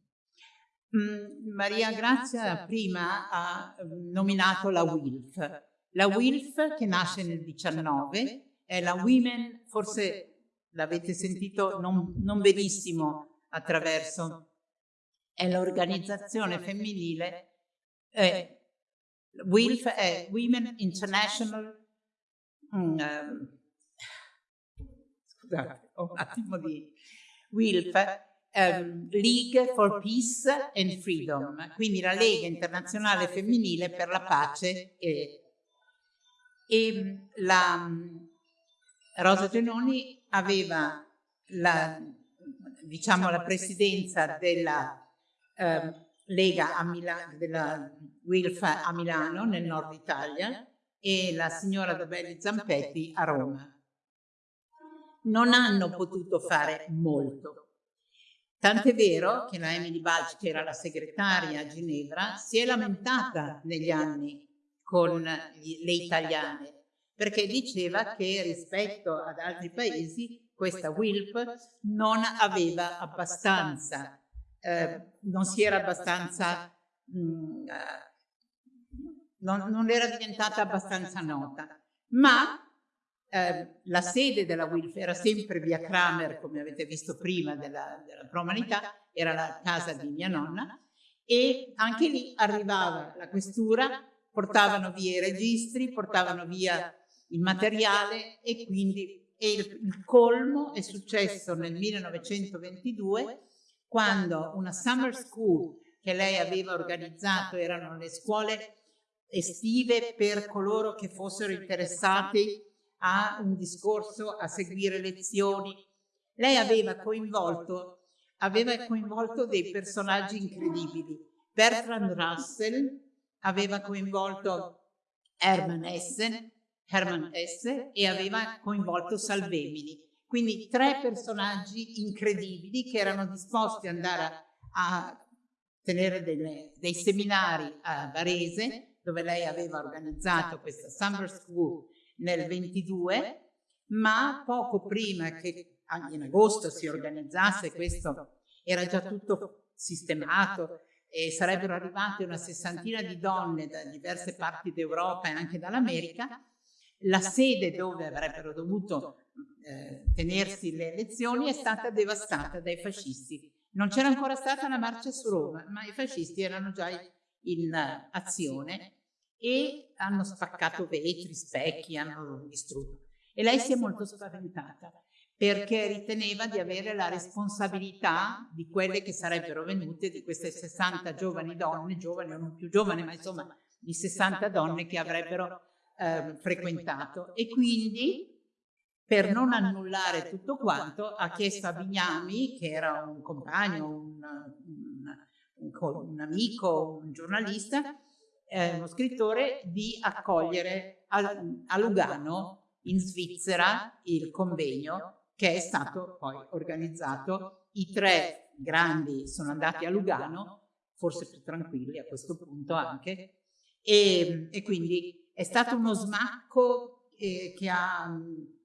H: Mm, Maria Grazia prima ha mm, nominato la WILF. La WILF che nasce nel 19 è la Women, forse l'avete sentito non, non benissimo attraverso, è l'organizzazione femminile eh, WILF è Women International um, scusate, ho un attimo di WILF um, League for Peace and Freedom, quindi la Lega Internazionale Femminile per la Pace e, e la Rosa Genoni aveva la, diciamo, la presidenza della eh, Lega a Milano, della WILF a Milano, nel nord Italia, e la signora Dobelli Zampetti a Roma. Non hanno potuto fare molto. Tant'è vero che la Emily Balci, che era la segretaria a Ginevra, si è lamentata negli anni con le italiane, perché diceva che rispetto ad altri paesi questa WILP non aveva abbastanza eh, non si era abbastanza, mh, mm, eh, non, non, era diventata abbastanza nota, ma eh, la sede della WILF era sempre via Kramer, come avete visto prima della, della Promanità, era la casa di mia nonna, e anche lì arrivava la questura, portavano via i registri, portavano via il materiale e quindi e il, il colmo è successo nel 1922 quando una summer school che lei aveva organizzato erano le scuole estive per coloro che fossero interessati a un discorso, a seguire lezioni. Lei aveva coinvolto, aveva coinvolto dei personaggi incredibili. Bertrand Russell aveva coinvolto Hermann Hesse, Hermann Hesse e aveva coinvolto Salvemini. Quindi tre personaggi incredibili che erano disposti ad andare a tenere delle, dei seminari a Varese, dove lei aveva organizzato questa Summer School nel 22, ma poco prima che in agosto si organizzasse questo, era già tutto sistemato e sarebbero arrivate una sessantina di donne da diverse parti d'Europa e anche dall'America, la sede dove avrebbero dovuto eh, tenersi le elezioni è stata devastata dai fascisti. Non c'era ancora stata una marcia su Roma, ma i fascisti erano già in azione e hanno spaccato vetri, specchi, hanno distrutto. E lei si è molto spaventata perché riteneva di avere la responsabilità di quelle che sarebbero venute, di queste 60 giovani donne, giovani o non più giovani, ma insomma di 60 donne che avrebbero eh, frequentato. E quindi per non annullare tutto quanto, ha chiesto a Bignami, che era un compagno, un, un, un amico, un giornalista, eh, uno scrittore, di accogliere a, a Lugano, in Svizzera, il convegno che è stato poi organizzato. I tre grandi sono andati a Lugano, forse più tranquilli a questo punto anche, e, e quindi è stato uno smacco eh, che ha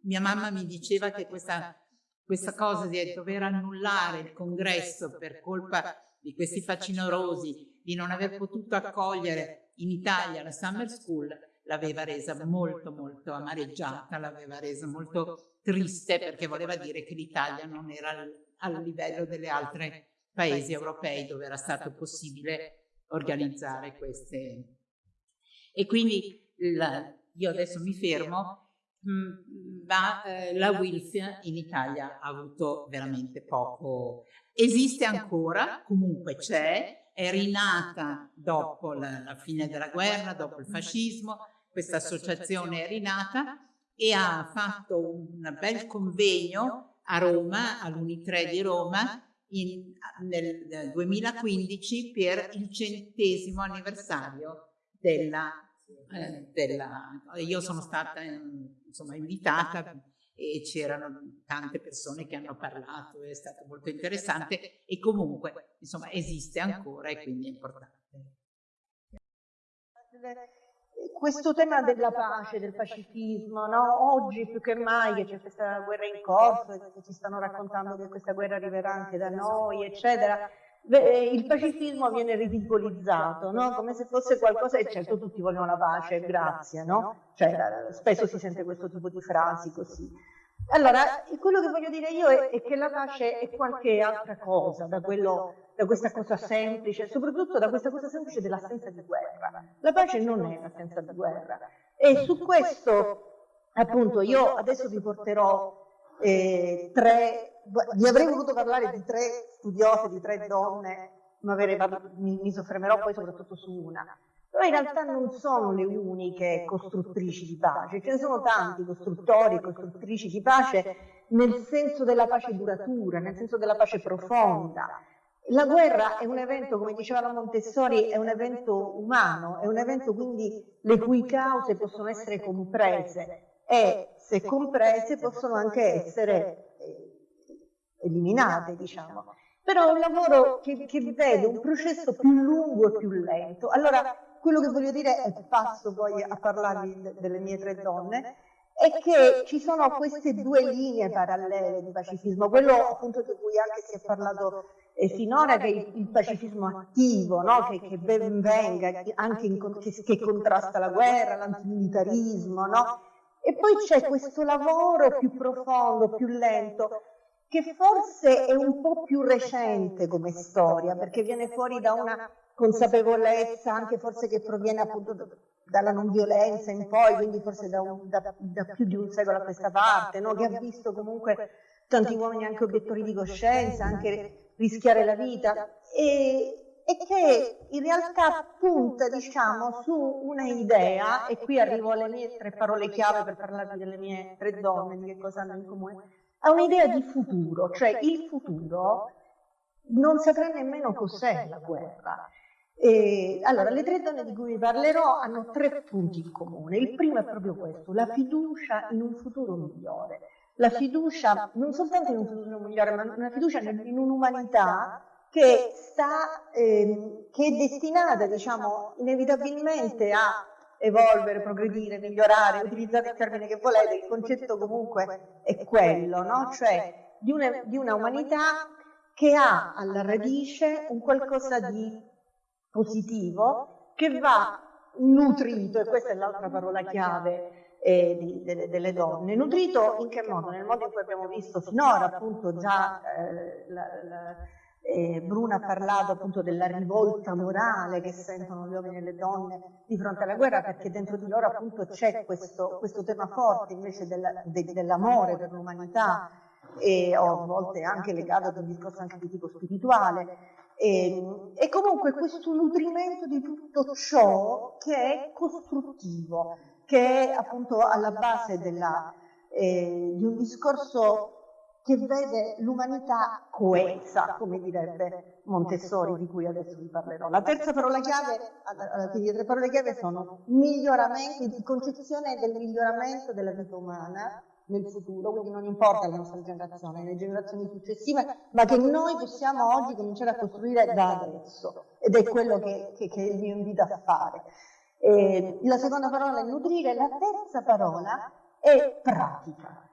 H: mia mamma mi diceva che questa, questa cosa di dover annullare il congresso per colpa di questi facinorosi, di non aver potuto accogliere in Italia la summer school, l'aveva resa molto molto amareggiata, l'aveva resa molto triste perché voleva dire che l'Italia non era al, al livello delle altre paesi europei dove era stato possibile organizzare queste. E quindi la, io adesso mi fermo. Mm, ma eh, la WILF in Italia ha avuto veramente poco. Esiste ancora, comunque c'è, è rinata dopo la, la, fine della guerra, dopo il fascismo, questa associazione è rinata e ha fatto un bel convegno a Roma, all'Unitre di Roma, in, nel 2015 per il centesimo anniversario della, eh, della io sono stata insomma, invitata e c'erano tante persone che hanno parlato, è stato molto interessante e comunque insomma esiste ancora e quindi è importante.
I: Questo tema della pace, del pacifismo, no? oggi più che mai che c'è questa guerra in corso che ci stanno raccontando che questa guerra arriverà anche da noi, eccetera, il pacifismo viene ridicolizzato, no? come se fosse qualcosa, e certo tutti vogliono la pace, grazie, no? Cioè, spesso si sente questo tipo di frasi così. Allora, quello che voglio dire io è, è che la pace è qualche altra cosa da, quello, da questa cosa semplice, soprattutto da questa cosa semplice dell'assenza di guerra. La pace non è l'assenza di guerra. E su questo, appunto, io adesso vi porterò eh, tre vi avrei voluto parlare di tre studiose, di tre donne, ma mi, mi soffermerò poi soprattutto su una. Però in realtà non sono le uniche costruttrici di pace, ce ne sono tanti costruttori e costruttrici di pace nel senso della pace duratura, nel senso della pace profonda. La guerra è un evento, come diceva la Montessori, è un evento umano, è un evento quindi le cui cause possono essere comprese. e se comprese possono anche essere eliminate, diciamo. Però è un lavoro che, che vede un processo più lungo e più lento. Allora, quello che voglio dire, e passo poi a parlarvi delle mie tre donne, è che ci sono queste due linee parallele di pacifismo, quello appunto di cui anche si è parlato eh, finora, che è il, pacifismo attivo, no? che, che, ben venga, anche in, che, che, contrasta la guerra, l'antimilitarismo, no? e poi c'è questo lavoro più profondo, più lento, che forse è un po' più recente come storia, perché viene fuori da una consapevolezza anche forse che proviene appunto dalla non violenza in poi, quindi forse da, un, da, da più di un secolo a questa parte, no? che ha visto comunque tanti uomini anche obiettori di coscienza, anche rischiare la vita, e, e che in realtà punta diciamo, su una idea, e qui arrivo alle mie tre parole chiave per parlarvi delle mie tre donne, di che cosa hanno in comune, ha un'idea di futuro, cioè il futuro non saprà nemmeno cos'è la guerra. E, allora, le tre donne di cui vi parlerò hanno tre punti in comune. Il primo è proprio questo, la fiducia in un futuro migliore. La fiducia non soltanto in un futuro migliore, ma una fiducia in un'umanità che, sta, eh, che è destinata, diciamo, inevitabilmente a evolvere, progredire, migliorare, utilizzate il termine che volete, il concetto comunque è quello, no? cioè di una, di una umanità che ha alla radice un qualcosa di positivo che va nutrito, e questa è l'altra parola chiave eh, delle, delle, donne, nutrito in che modo? Nel modo in cui abbiamo visto finora appunto già eh, la, la, eh, Bruna ha parlato appunto della rivolta morale che sentono gli uomini e le donne di fronte alla guerra perché dentro di loro appunto c'è questo, questo, tema forte invece del, de, dell'amore per l'umanità. e a volte anche legato ad un discorso anche di tipo spirituale. e, e comunque questo nutrimento di tutto ciò che è costruttivo che è appunto alla base della, eh, di un discorso che vede l'umanità coesa, come direbbe Montessori, di cui adesso vi parlerò. La terza parola chiave, le tre parole chiave sono miglioramento, di concezione del miglioramento della vita umana nel futuro, quindi non importa la nostra generazione, le generazioni successive, ma che noi possiamo oggi cominciare a costruire da adesso, ed è quello che, che, che mio invito a fare. E la seconda parola è nutrire, la terza parola è pratica.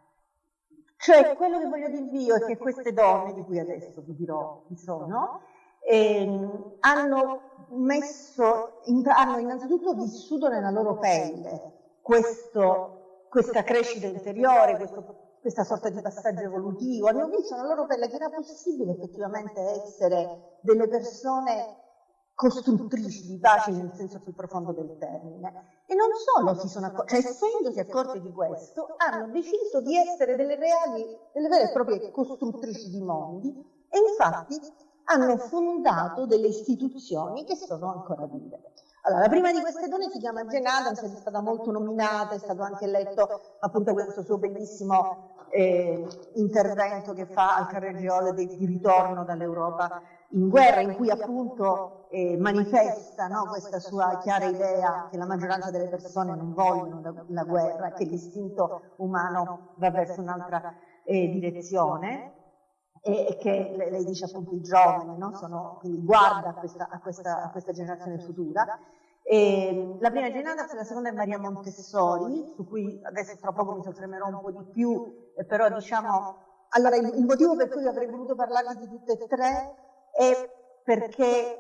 I: Cioè, quello che voglio dirvi io è che queste donne, di cui adesso vi dirò chi sono, ehm, hanno, messo, hanno innanzitutto vissuto nella loro pelle questo, questa crescita interiore, questo, questa sorta di passaggio evolutivo, hanno visto nella loro pelle che era possibile effettivamente essere delle persone costruttrici di pace nel senso più profondo del termine. E non solo si sono accorti, cioè essendosi accorti di questo, hanno deciso di essere delle reali, delle vere e proprie costruttrici di mondi e infatti hanno fondato delle istituzioni che sono ancora vive. Allora, la prima di queste donne si chiama Jane Addams, è stata molto nominata, è stato anche letto appunto questo suo bellissimo eh, intervento che fa al Carregiole di, di ritorno dall'Europa in guerra, in cui appunto eh, manifesta no, questa sua chiara idea che la maggioranza delle persone non vogliono la, guerra, che l'istinto umano va verso un'altra eh, direzione e, che lei dice appunto i giovani, no? Sono, quindi guarda a questa, a, questa, a questa generazione futura. E la prima è Jane la seconda è Maria Montessori, su cui adesso tra poco mi soffermerò un po' di più, eh, però diciamo, allora il, il motivo per cui avrei voluto parlare di tutte e tre è perché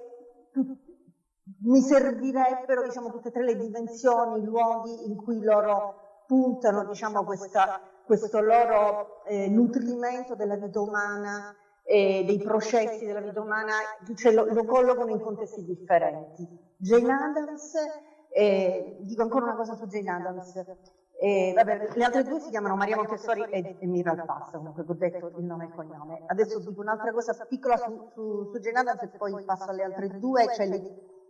I: mi servirebbero diciamo, tutte e tre le dimensioni, i luoghi in cui loro puntano diciamo, questa, questo loro eh, nutrimento della vita umana e dei processi della vita umana, cioè lo, lo collocano in contesti differenti. Jane Adams, eh, dico ancora una cosa su Jane Adams, eh, vabbè, le altre due si chiamano Maria Montessori e, e Mira Pass, comunque ho detto il nome e il cognome. Adesso dico un'altra cosa piccola su, su, su Jane Adams e poi passo alle altre due, cioè le,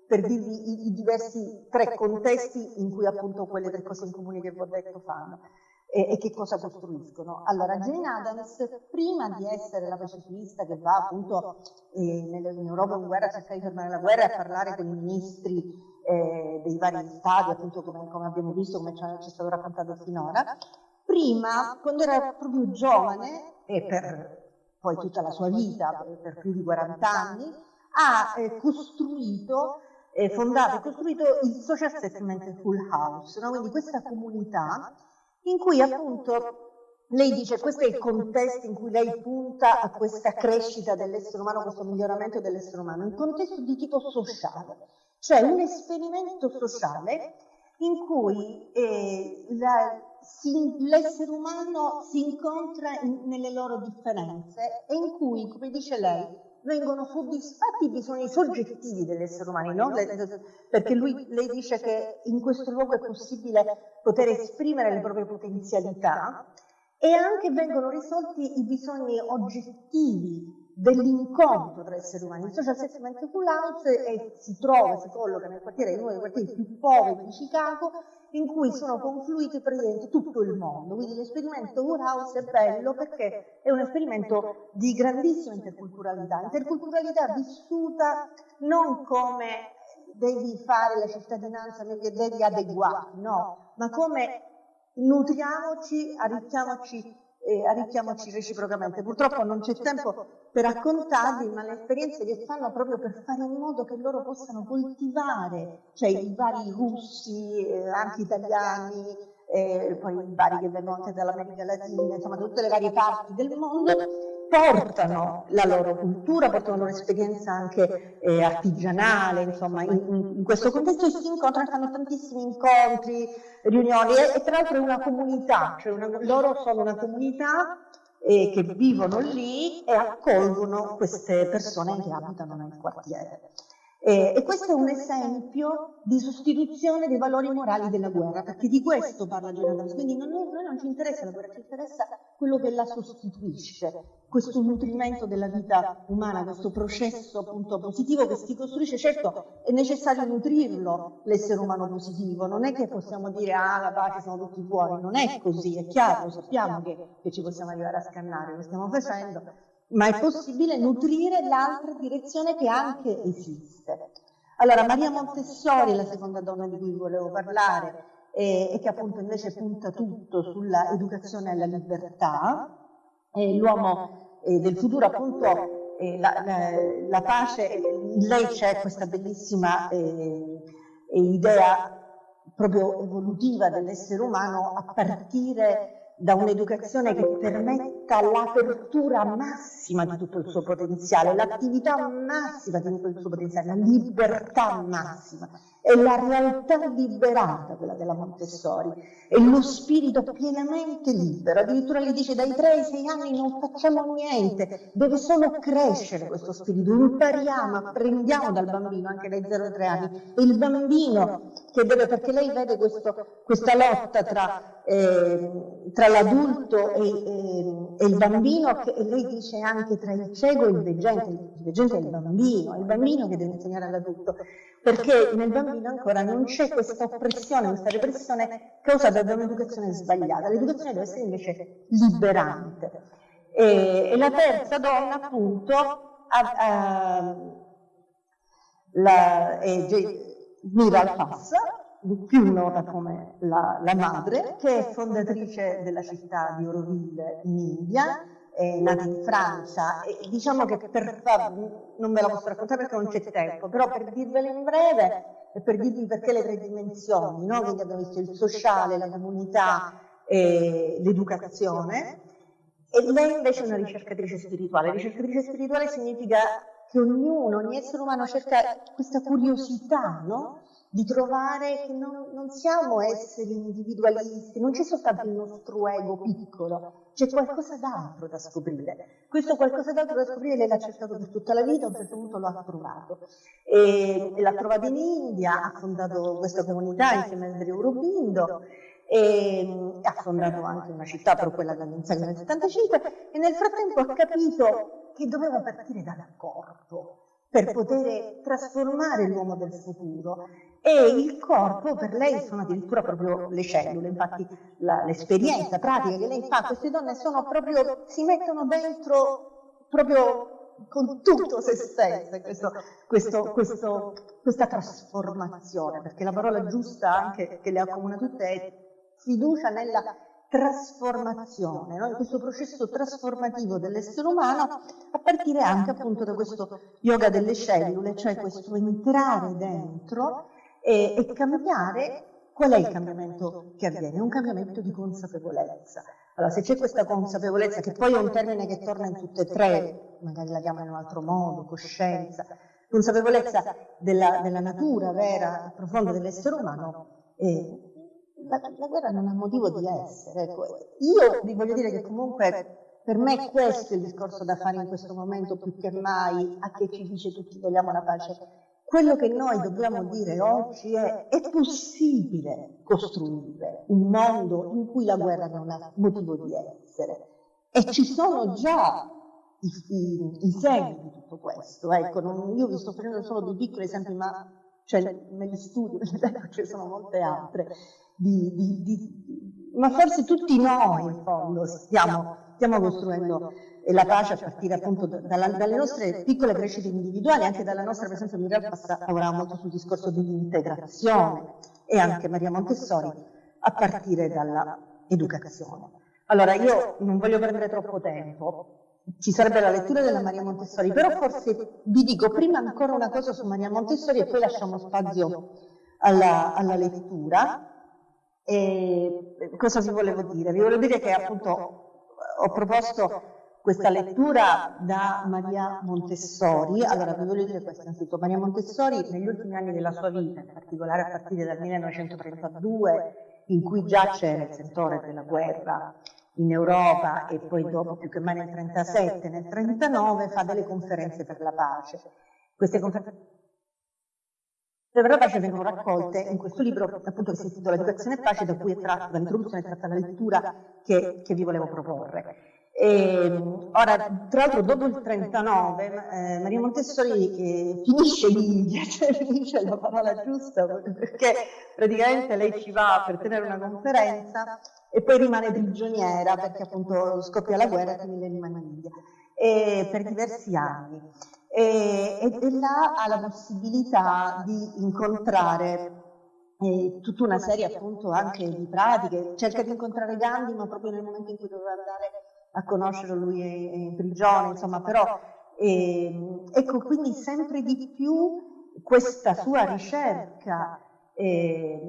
I: per dirvi i, i, diversi tre contesti in cui appunto quelle tre cose in comune che vi ho detto fanno e, e che cosa costruiscono. Allora, Jane Adams, prima di essere la pacifista che va appunto eh, in Europa in guerra a cercare di fermare la guerra e parlare con i ministri eh, dei vari stati, appunto come, come abbiamo visto, come ci è stato raccontato finora, prima, quando era proprio giovane, e per poi tutta la sua vita, per, più di 40 anni, ha eh, costruito, eh, fondato e costruito il Social Settlement Full House, no? quindi questa comunità in cui appunto lei dice questo è il contesto in cui lei punta a questa crescita dell'essere umano, questo miglioramento dell'essere umano, un contesto di tipo sociale, cioè un esperimento sociale in cui eh, l'essere umano si incontra in, nelle loro differenze e in cui, come dice lei, vengono soddisfatti i bisogni soggettivi degli esseri umani, no? perché lui, lei dice che in questo luogo è possibile poter esprimere le proprie potenzialità e anche vengono risolti i bisogni oggettivi dell'incontro tra esseri umani. Il social settlement house è, si trova, si colloca nel quartiere, in uno dei quartieri più poveri di Chicago in cui sono confluiti praticamente tutto il mondo. Quindi l'esperimento Woodhouse è bello perché è un esperimento di grandissima interculturalità, interculturalità vissuta non come devi fare la cittadinanza devi adeguarti, no, ma come nutriamoci, arricchiamoci e arricchiamoci reciprocamente. Purtroppo non c'è tempo per raccontarvi, ma le esperienze che fanno proprio per fare in modo che loro possano coltivare, cioè i vari russi, eh, anche italiani, eh, poi i vari che vengono anche dall'America Latina, insomma tutte le varie parti del mondo, portano la loro cultura, portano la loro esperienza anche eh, artigianale, insomma, in, in, questo contesto si incontrano, fanno tantissimi incontri, riunioni e, e tra l'altro è una comunità, cioè una, loro sono una comunità eh, che vivono lì e accolgono queste persone che abitano nel quartiere. Eh, e questo è un esempio di sostituzione dei valori morali della guerra, perché di questo parla Jonathan. Quindi non, noi non ci interessa la guerra, ci interessa quello che la sostituisce, questo nutrimento della vita umana, questo processo appunto positivo che si costruisce. Certo è necessario nutrirlo l'essere umano positivo, non è che possiamo dire ah la pace siamo tutti buoni, non è così, è chiaro, sappiamo che, che ci possiamo arrivare a scannare, lo stiamo facendo, ma è possibile nutrire l'altra direzione che anche esiste. Allora, Maria Montessori la seconda donna di cui volevo parlare e, e che appunto invece punta tutto sulla educazione alla libertà, l'uomo eh, del futuro appunto eh, la, la, la, pace, in lei c'è questa bellissima eh, idea proprio evolutiva dell'essere umano a partire da un'educazione che permetta l'apertura massima di tutto il suo potenziale, l'attività massima di tutto il suo potenziale, la libertà massima. È la realtà liberata quella della Montessori, è lo spirito pienamente libero. Addirittura le dice dai 3 ai 6 anni non facciamo niente, deve solo crescere questo spirito, impariamo, apprendiamo dal bambino anche dai 0 ai 3 anni. È il bambino deve, perché lei vede questo, questa lotta tra, eh, tra l'adulto e, e, e il bambino, che, e lei dice anche tra il cieco e il veggente, il veggente è il bambino, è il bambino che deve insegnare all'adulto, perché nel bambino ancora non c'è questa oppressione, questa repressione causata da un'educazione sbagliata, l'educazione deve essere invece liberante. E, e la terza donna appunto ha, ha, la, è Mira Al-Fassa, più nota come la, la, madre, che è fondatrice della città di Auroville in India, è nata in Francia e diciamo che per far, non ve la posso raccontare perché non c'è tempo, però per dirvela in breve e per dirvi perché le tre dimensioni, no? quindi abbiamo visto il sociale, la comunità e l'educazione, e lei invece è una ricercatrice spirituale. Ricercatrice spirituale significa che ognuno, ogni essere umano cerca questa curiosità, no? di trovare che non, non, siamo esseri individualisti, non c'è soltanto il nostro ego piccolo, c'è qualcosa d'altro da scoprire. Questo qualcosa d'altro da scoprire lei l'ha cercato per tutta la vita, a un certo punto lo ha trovato. E, l'ha trovato in India, ha fondato questa comunità insieme a Andrea Aurobindo e ha fondato anche una città, però quella dall'inizio nel 75, e nel frattempo ha capito che doveva partire dal corpo per poter trasformare l'uomo del futuro. e il corpo per lei sono addirittura proprio le cellule, infatti l'esperienza pratica che lei fa, queste donne sono proprio, si mettono dentro proprio con tutto se stesse questo, questo, questo, questa trasformazione, perché la parola giusta anche che le accomuna tutte è fiducia nella trasformazione, no? in questo processo trasformativo dell'essere umano a partire anche appunto da questo yoga delle cellule, cioè questo entrare dentro e, e cambiare. Qual è il cambiamento che avviene? Un cambiamento di consapevolezza. Allora, se c'è questa consapevolezza, che poi è un termine che torna in tutte e tre, magari la chiamano in un altro modo, coscienza, consapevolezza della, della natura vera e profonda dell'essere umano, eh, la, la, guerra non ha motivo di essere. Ecco. Io vi voglio dire che comunque per me questo è il discorso da fare in questo momento più che mai a chi ci dice tutti vogliamo la pace quello che noi dobbiamo dire oggi è è possibile costruire un mondo in cui la guerra non ha motivo di essere e ci sono già i, i, i segni di tutto questo. Ecco, non, io vi sto facendo solo dei piccoli esempi, ma cioè, negli studi ce ne sono molte altre. Di, di, di, ma forse tutti noi in fondo stiamo, stiamo costruendo la pace a partire appunto dalla, dalle nostre piccole crescite individuali, anche dalla nostra, per esempio Miriam lavorava molto sul discorso dell'integrazione e anche Maria Montessori a partire dall'educazione. Allora io non voglio prendere troppo tempo, ci sarebbe la lettura della Maria Montessori, però forse vi dico prima ancora una cosa su Maria Montessori e poi lasciamo spazio alla, alla lettura. E cosa vi volevo dire? Vi volevo dire che appunto ho proposto questa lettura da Maria Montessori. Allora, vi voglio dire questo innanzitutto. Maria Montessori negli ultimi anni della sua vita, in particolare a partire dal 1932, in cui già c'era il sentore della guerra in Europa e poi dopo più che mai nel 1937, nel 1939, fa delle conferenze per la pace. Queste conferenze per la pace vengono raccolte in questo libro appunto che si intitola Educazione e pace da cui è tratta, dall'introduzione è tratta la lettura che, che vi volevo proporre. E, ora, tra l'altro, dopo il 39, eh, Maria Montessori eh, finisce l'India, cioè finisce la parola giusta, perché praticamente lei ci va per tenere una conferenza e poi rimane prigioniera perché appunto scoppia la guerra e quindi lei rimane in India e, per diversi anni. E, e, là ha la possibilità di incontrare eh, tutta una serie appunto anche di pratiche, cerca di incontrare Gandhi ma proprio nel momento in cui doveva andare a conoscerlo, lui in prigione, insomma, però eh, ecco quindi sempre di più questa sua ricerca eh,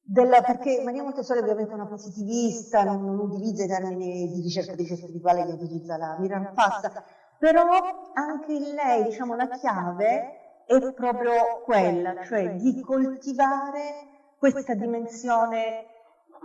I: della, perché Maria Montessori è una positivista, non, non utilizza i termini di ricercatrice spirituale che utilizza la Miriam Passa, però anche in lei, diciamo, la chiave è proprio quella, cioè di coltivare questa dimensione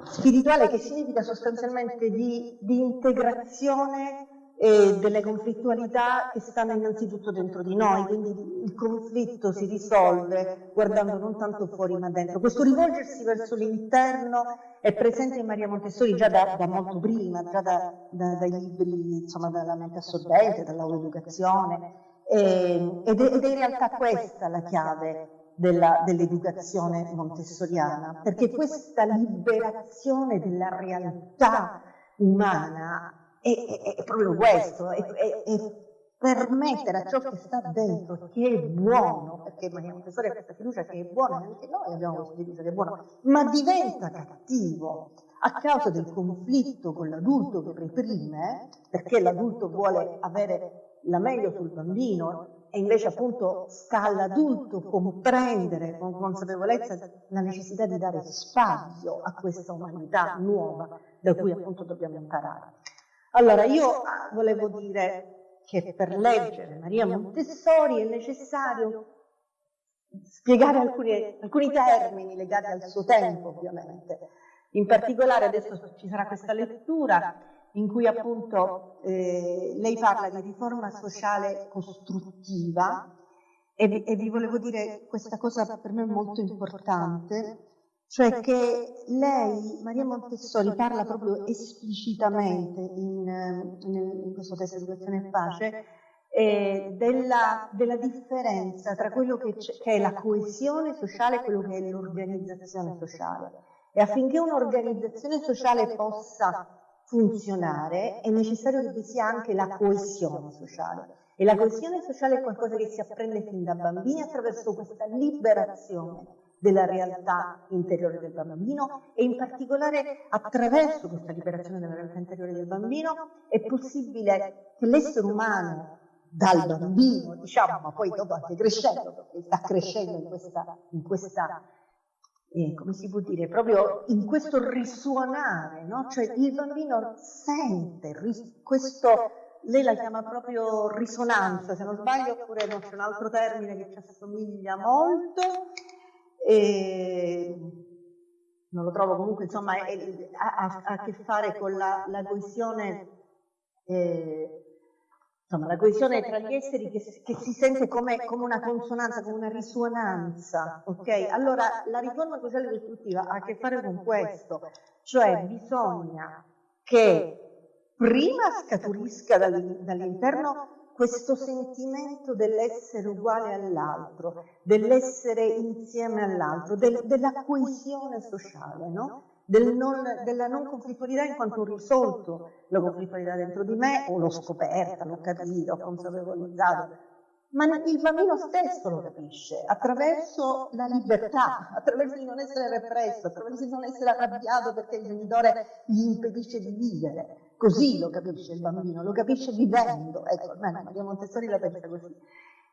I: spirituale che significa sostanzialmente di, di integrazione eh, delle conflittualità che stanno innanzitutto dentro di noi, quindi il conflitto si risolve guardando non tanto fuori ma dentro. Questo rivolgersi verso l'interno è presente in Maria Montessori già da, da molto prima, già da, da, dai libri, insomma, dalla mente assorbente, dall'autoeducazione, ed, ed è in realtà questa la chiave dell'educazione montessoriana, perché questa liberazione della realtà umana è, è, è proprio questo, è, permettere a ciò che sta dentro, che è buono, perché Maria Montessori ha questa fiducia che è buona, anche noi abbiamo questa fiducia che è buona, ma diventa cattivo a causa del conflitto con l'adulto che reprime, perché l'adulto vuole avere la meglio sul bambino e invece appunto sta all'adulto comprendere con consapevolezza la necessità di dare spazio a questa umanità nuova da cui appunto dobbiamo imparare. Allora io volevo dire che per leggere Maria Montessori è necessario spiegare alcuni, alcuni termini legati al suo tempo, ovviamente. In particolare adesso ci sarà questa lettura in cui appunto eh, lei parla di riforma sociale costruttiva e e vi volevo dire questa cosa per me molto importante cioè che lei, Maria Montessori, parla proprio esplicitamente in, in questo testo di Educazione e Pace eh, della, della, differenza tra quello che, che, è la coesione sociale e quello che è l'organizzazione sociale. E affinché un'organizzazione sociale possa funzionare è necessario che vi sia anche la coesione sociale. E la coesione sociale è qualcosa che si apprende fin da bambini attraverso questa liberazione della realtà interiore del bambino e in particolare attraverso questa liberazione della realtà interiore del bambino è possibile che l'essere umano dal bambino, diciamo, ma poi dopo anche crescendo, perché sta crescendo in questa, in questa eh, come si può dire, proprio in questo risuonare, no? cioè il bambino sente questo, lei la chiama proprio risonanza, se non sbaglio, oppure no, c'è un altro termine che ci assomiglia molto, e non lo trovo comunque, insomma, ha, a che fare con la, la coesione, eh, insomma, la coesione tra gli esseri che, che si sente come, come, una consonanza, come una risonanza, ok? Allora, la riforma sociale costruttiva ha a che fare con questo, cioè bisogna che prima scaturisca dall'interno questo sentimento dell'essere uguale all'altro, dell'essere insieme all'altro, del, della coesione sociale, no? Del non, della non conflittualità in quanto ho risolto la conflittualità dentro di me o l'ho scoperta, l'ho capita, ho consapevolizzato, ma il bambino stesso lo capisce attraverso la libertà, attraverso il non essere represso, attraverso il non essere arrabbiato perché il genitore gli impedisce di vivere. Così lo capisce il bambino, lo capisce vivendo. Ecco, Maria Montessori la pensa così.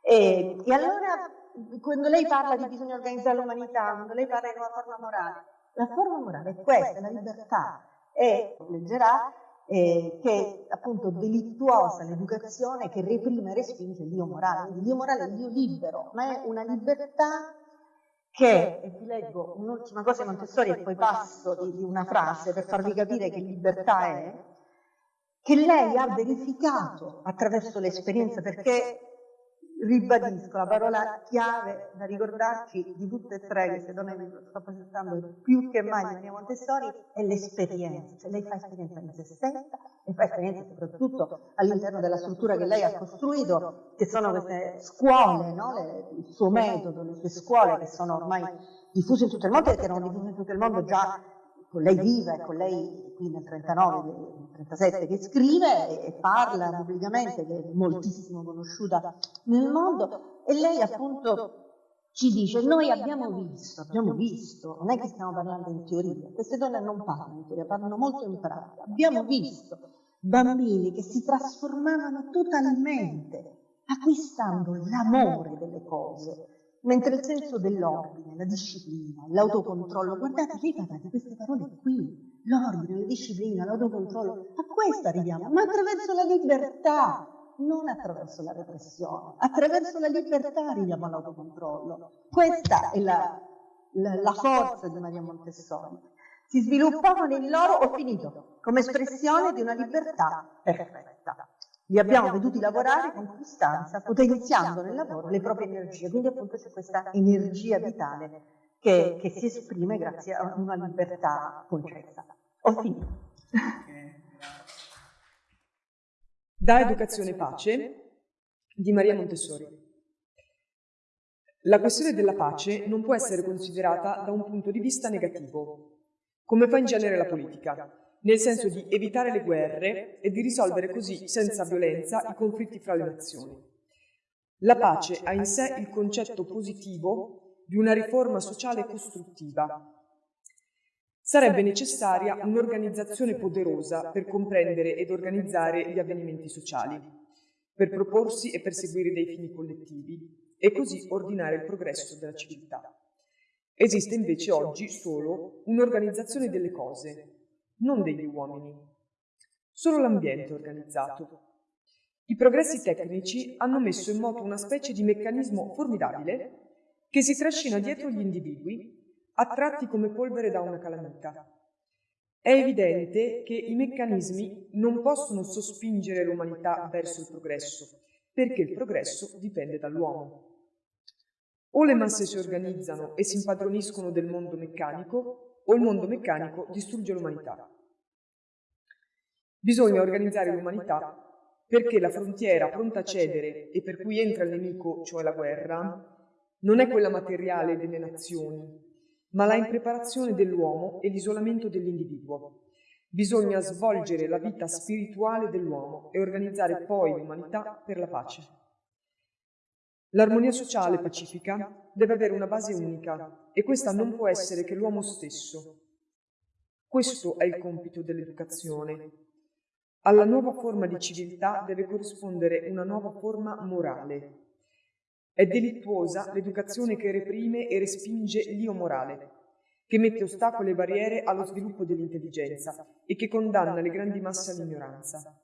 I: E, e allora, quando lei parla di bisogno organizzare l'umanità, quando lei parla di una forma morale, la forma morale è questa, la libertà. E leggerà eh, che è appunto delittuosa l'educazione che reprime e respinge il Dio morale. Il Dio morale è il Dio libero, ma è una libertà che, e vi leggo un'ultima cosa Montessori e poi passo di, di una frase per farvi capire che libertà è, che lei ha verificato attraverso l'esperienza, perché ribadisco la parola chiave da ricordarci di tutte e tre queste donne che sto presentando più che mai di Maria Montessori è l'esperienza, cioè lei fa esperienza in se stessa e fa esperienza soprattutto all'interno della struttura che lei ha costruito, che sono queste scuole, no? le, il suo metodo, le sue scuole che sono ormai diffuse in tutto il mondo e che erano diffuse in tutto il mondo già con lei viva e con lei qui nel 39, nel 37 che scrive e parla pubblicamente, che è moltissimo conosciuta nel mondo, e lei appunto ci dice, noi abbiamo visto, abbiamo visto, non è che stiamo parlando in teoria, queste donne non parlano in teoria, parlano molto in pratica, abbiamo visto bambini che si trasformavano totalmente, acquistando l'amore delle cose, Mentre il senso dell'ordine, la disciplina, l'autocontrollo, guardate, lei parla di queste parole qui, l'ordine, la disciplina, l'autocontrollo, a questo arriviamo, ma attraverso la libertà, non attraverso la repressione, attraverso la libertà arriviamo all'autocontrollo. Questa è la, la, la forza di Maria Montessori. Si sviluppavano in loro, ho finito, come espressione di una libertà perfetta. Li abbiamo veduti lavorare con costanza, potenziando nel lavoro le proprie energie. Quindi appunto c'è questa energia vitale che che, si esprime grazie a una libertà concessa. Ho finito.
G: Da Educazione Pace di Maria Montessori. La questione della pace non può essere considerata da un punto di vista negativo, come fa in genere la politica, nel senso di evitare le guerre e di risolvere così senza violenza i conflitti fra le nazioni. La pace ha in sé il concetto positivo di una riforma sociale costruttiva. Sarebbe necessaria un'organizzazione poderosa per comprendere ed organizzare gli avvenimenti sociali, per proporsi e perseguire dei fini collettivi e così ordinare il progresso della civiltà. Esiste invece oggi solo un'organizzazione delle cose, non degli uomini. Solo l'ambiente è organizzato. I progressi tecnici hanno messo in moto una specie di meccanismo formidabile che si trascina dietro gli individui, attratti come polvere da una calamita. È evidente che i meccanismi non possono sospingere l'umanità verso il progresso, perché il progresso dipende dall'uomo. O le masse si organizzano e si impadroniscono del mondo meccanico, o il mondo meccanico distrugge l'umanità. Bisogna organizzare l'umanità perché la frontiera pronta a cedere e per cui entra il nemico, cioè la guerra, non è quella materiale delle nazioni, ma la impreparazione dell'uomo e l'isolamento dell'individuo. Bisogna svolgere la vita spirituale dell'uomo e organizzare poi l'umanità per la pace. L'armonia sociale pacifica deve avere una base unica e questa non può essere che l'uomo stesso. Questo è il compito dell'educazione. Alla nuova forma di civiltà deve corrispondere una nuova forma morale. È delittuosa l'educazione che reprime e respinge l'io morale, che mette ostacoli e barriere allo sviluppo dell'intelligenza e che condanna le grandi masse all'ignoranza.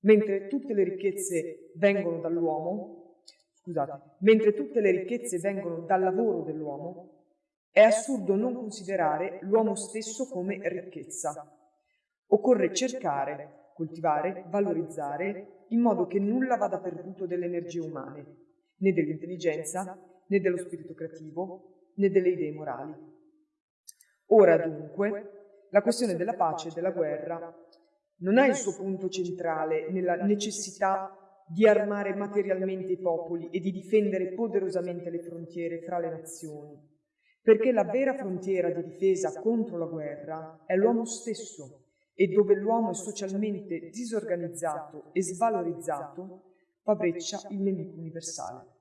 G: Mentre tutte le ricchezze vengono dall'uomo, scusate, mentre tutte le ricchezze vengono dal lavoro dell'uomo, è assurdo non considerare l'uomo stesso come ricchezza. Occorre cercare, coltivare, valorizzare, in modo che nulla vada perduto delle energie umane, né dell'intelligenza, né dello spirito creativo, né delle idee morali. Ora dunque, la questione della pace e della guerra non ha il suo punto centrale nella necessità di armare materialmente i popoli e di difendere poderosamente le frontiere fra le nazioni, perché la vera frontiera di difesa contro la guerra è l'uomo stesso e dove l'uomo è socialmente disorganizzato e svalorizzato fa breccia il nemico universale.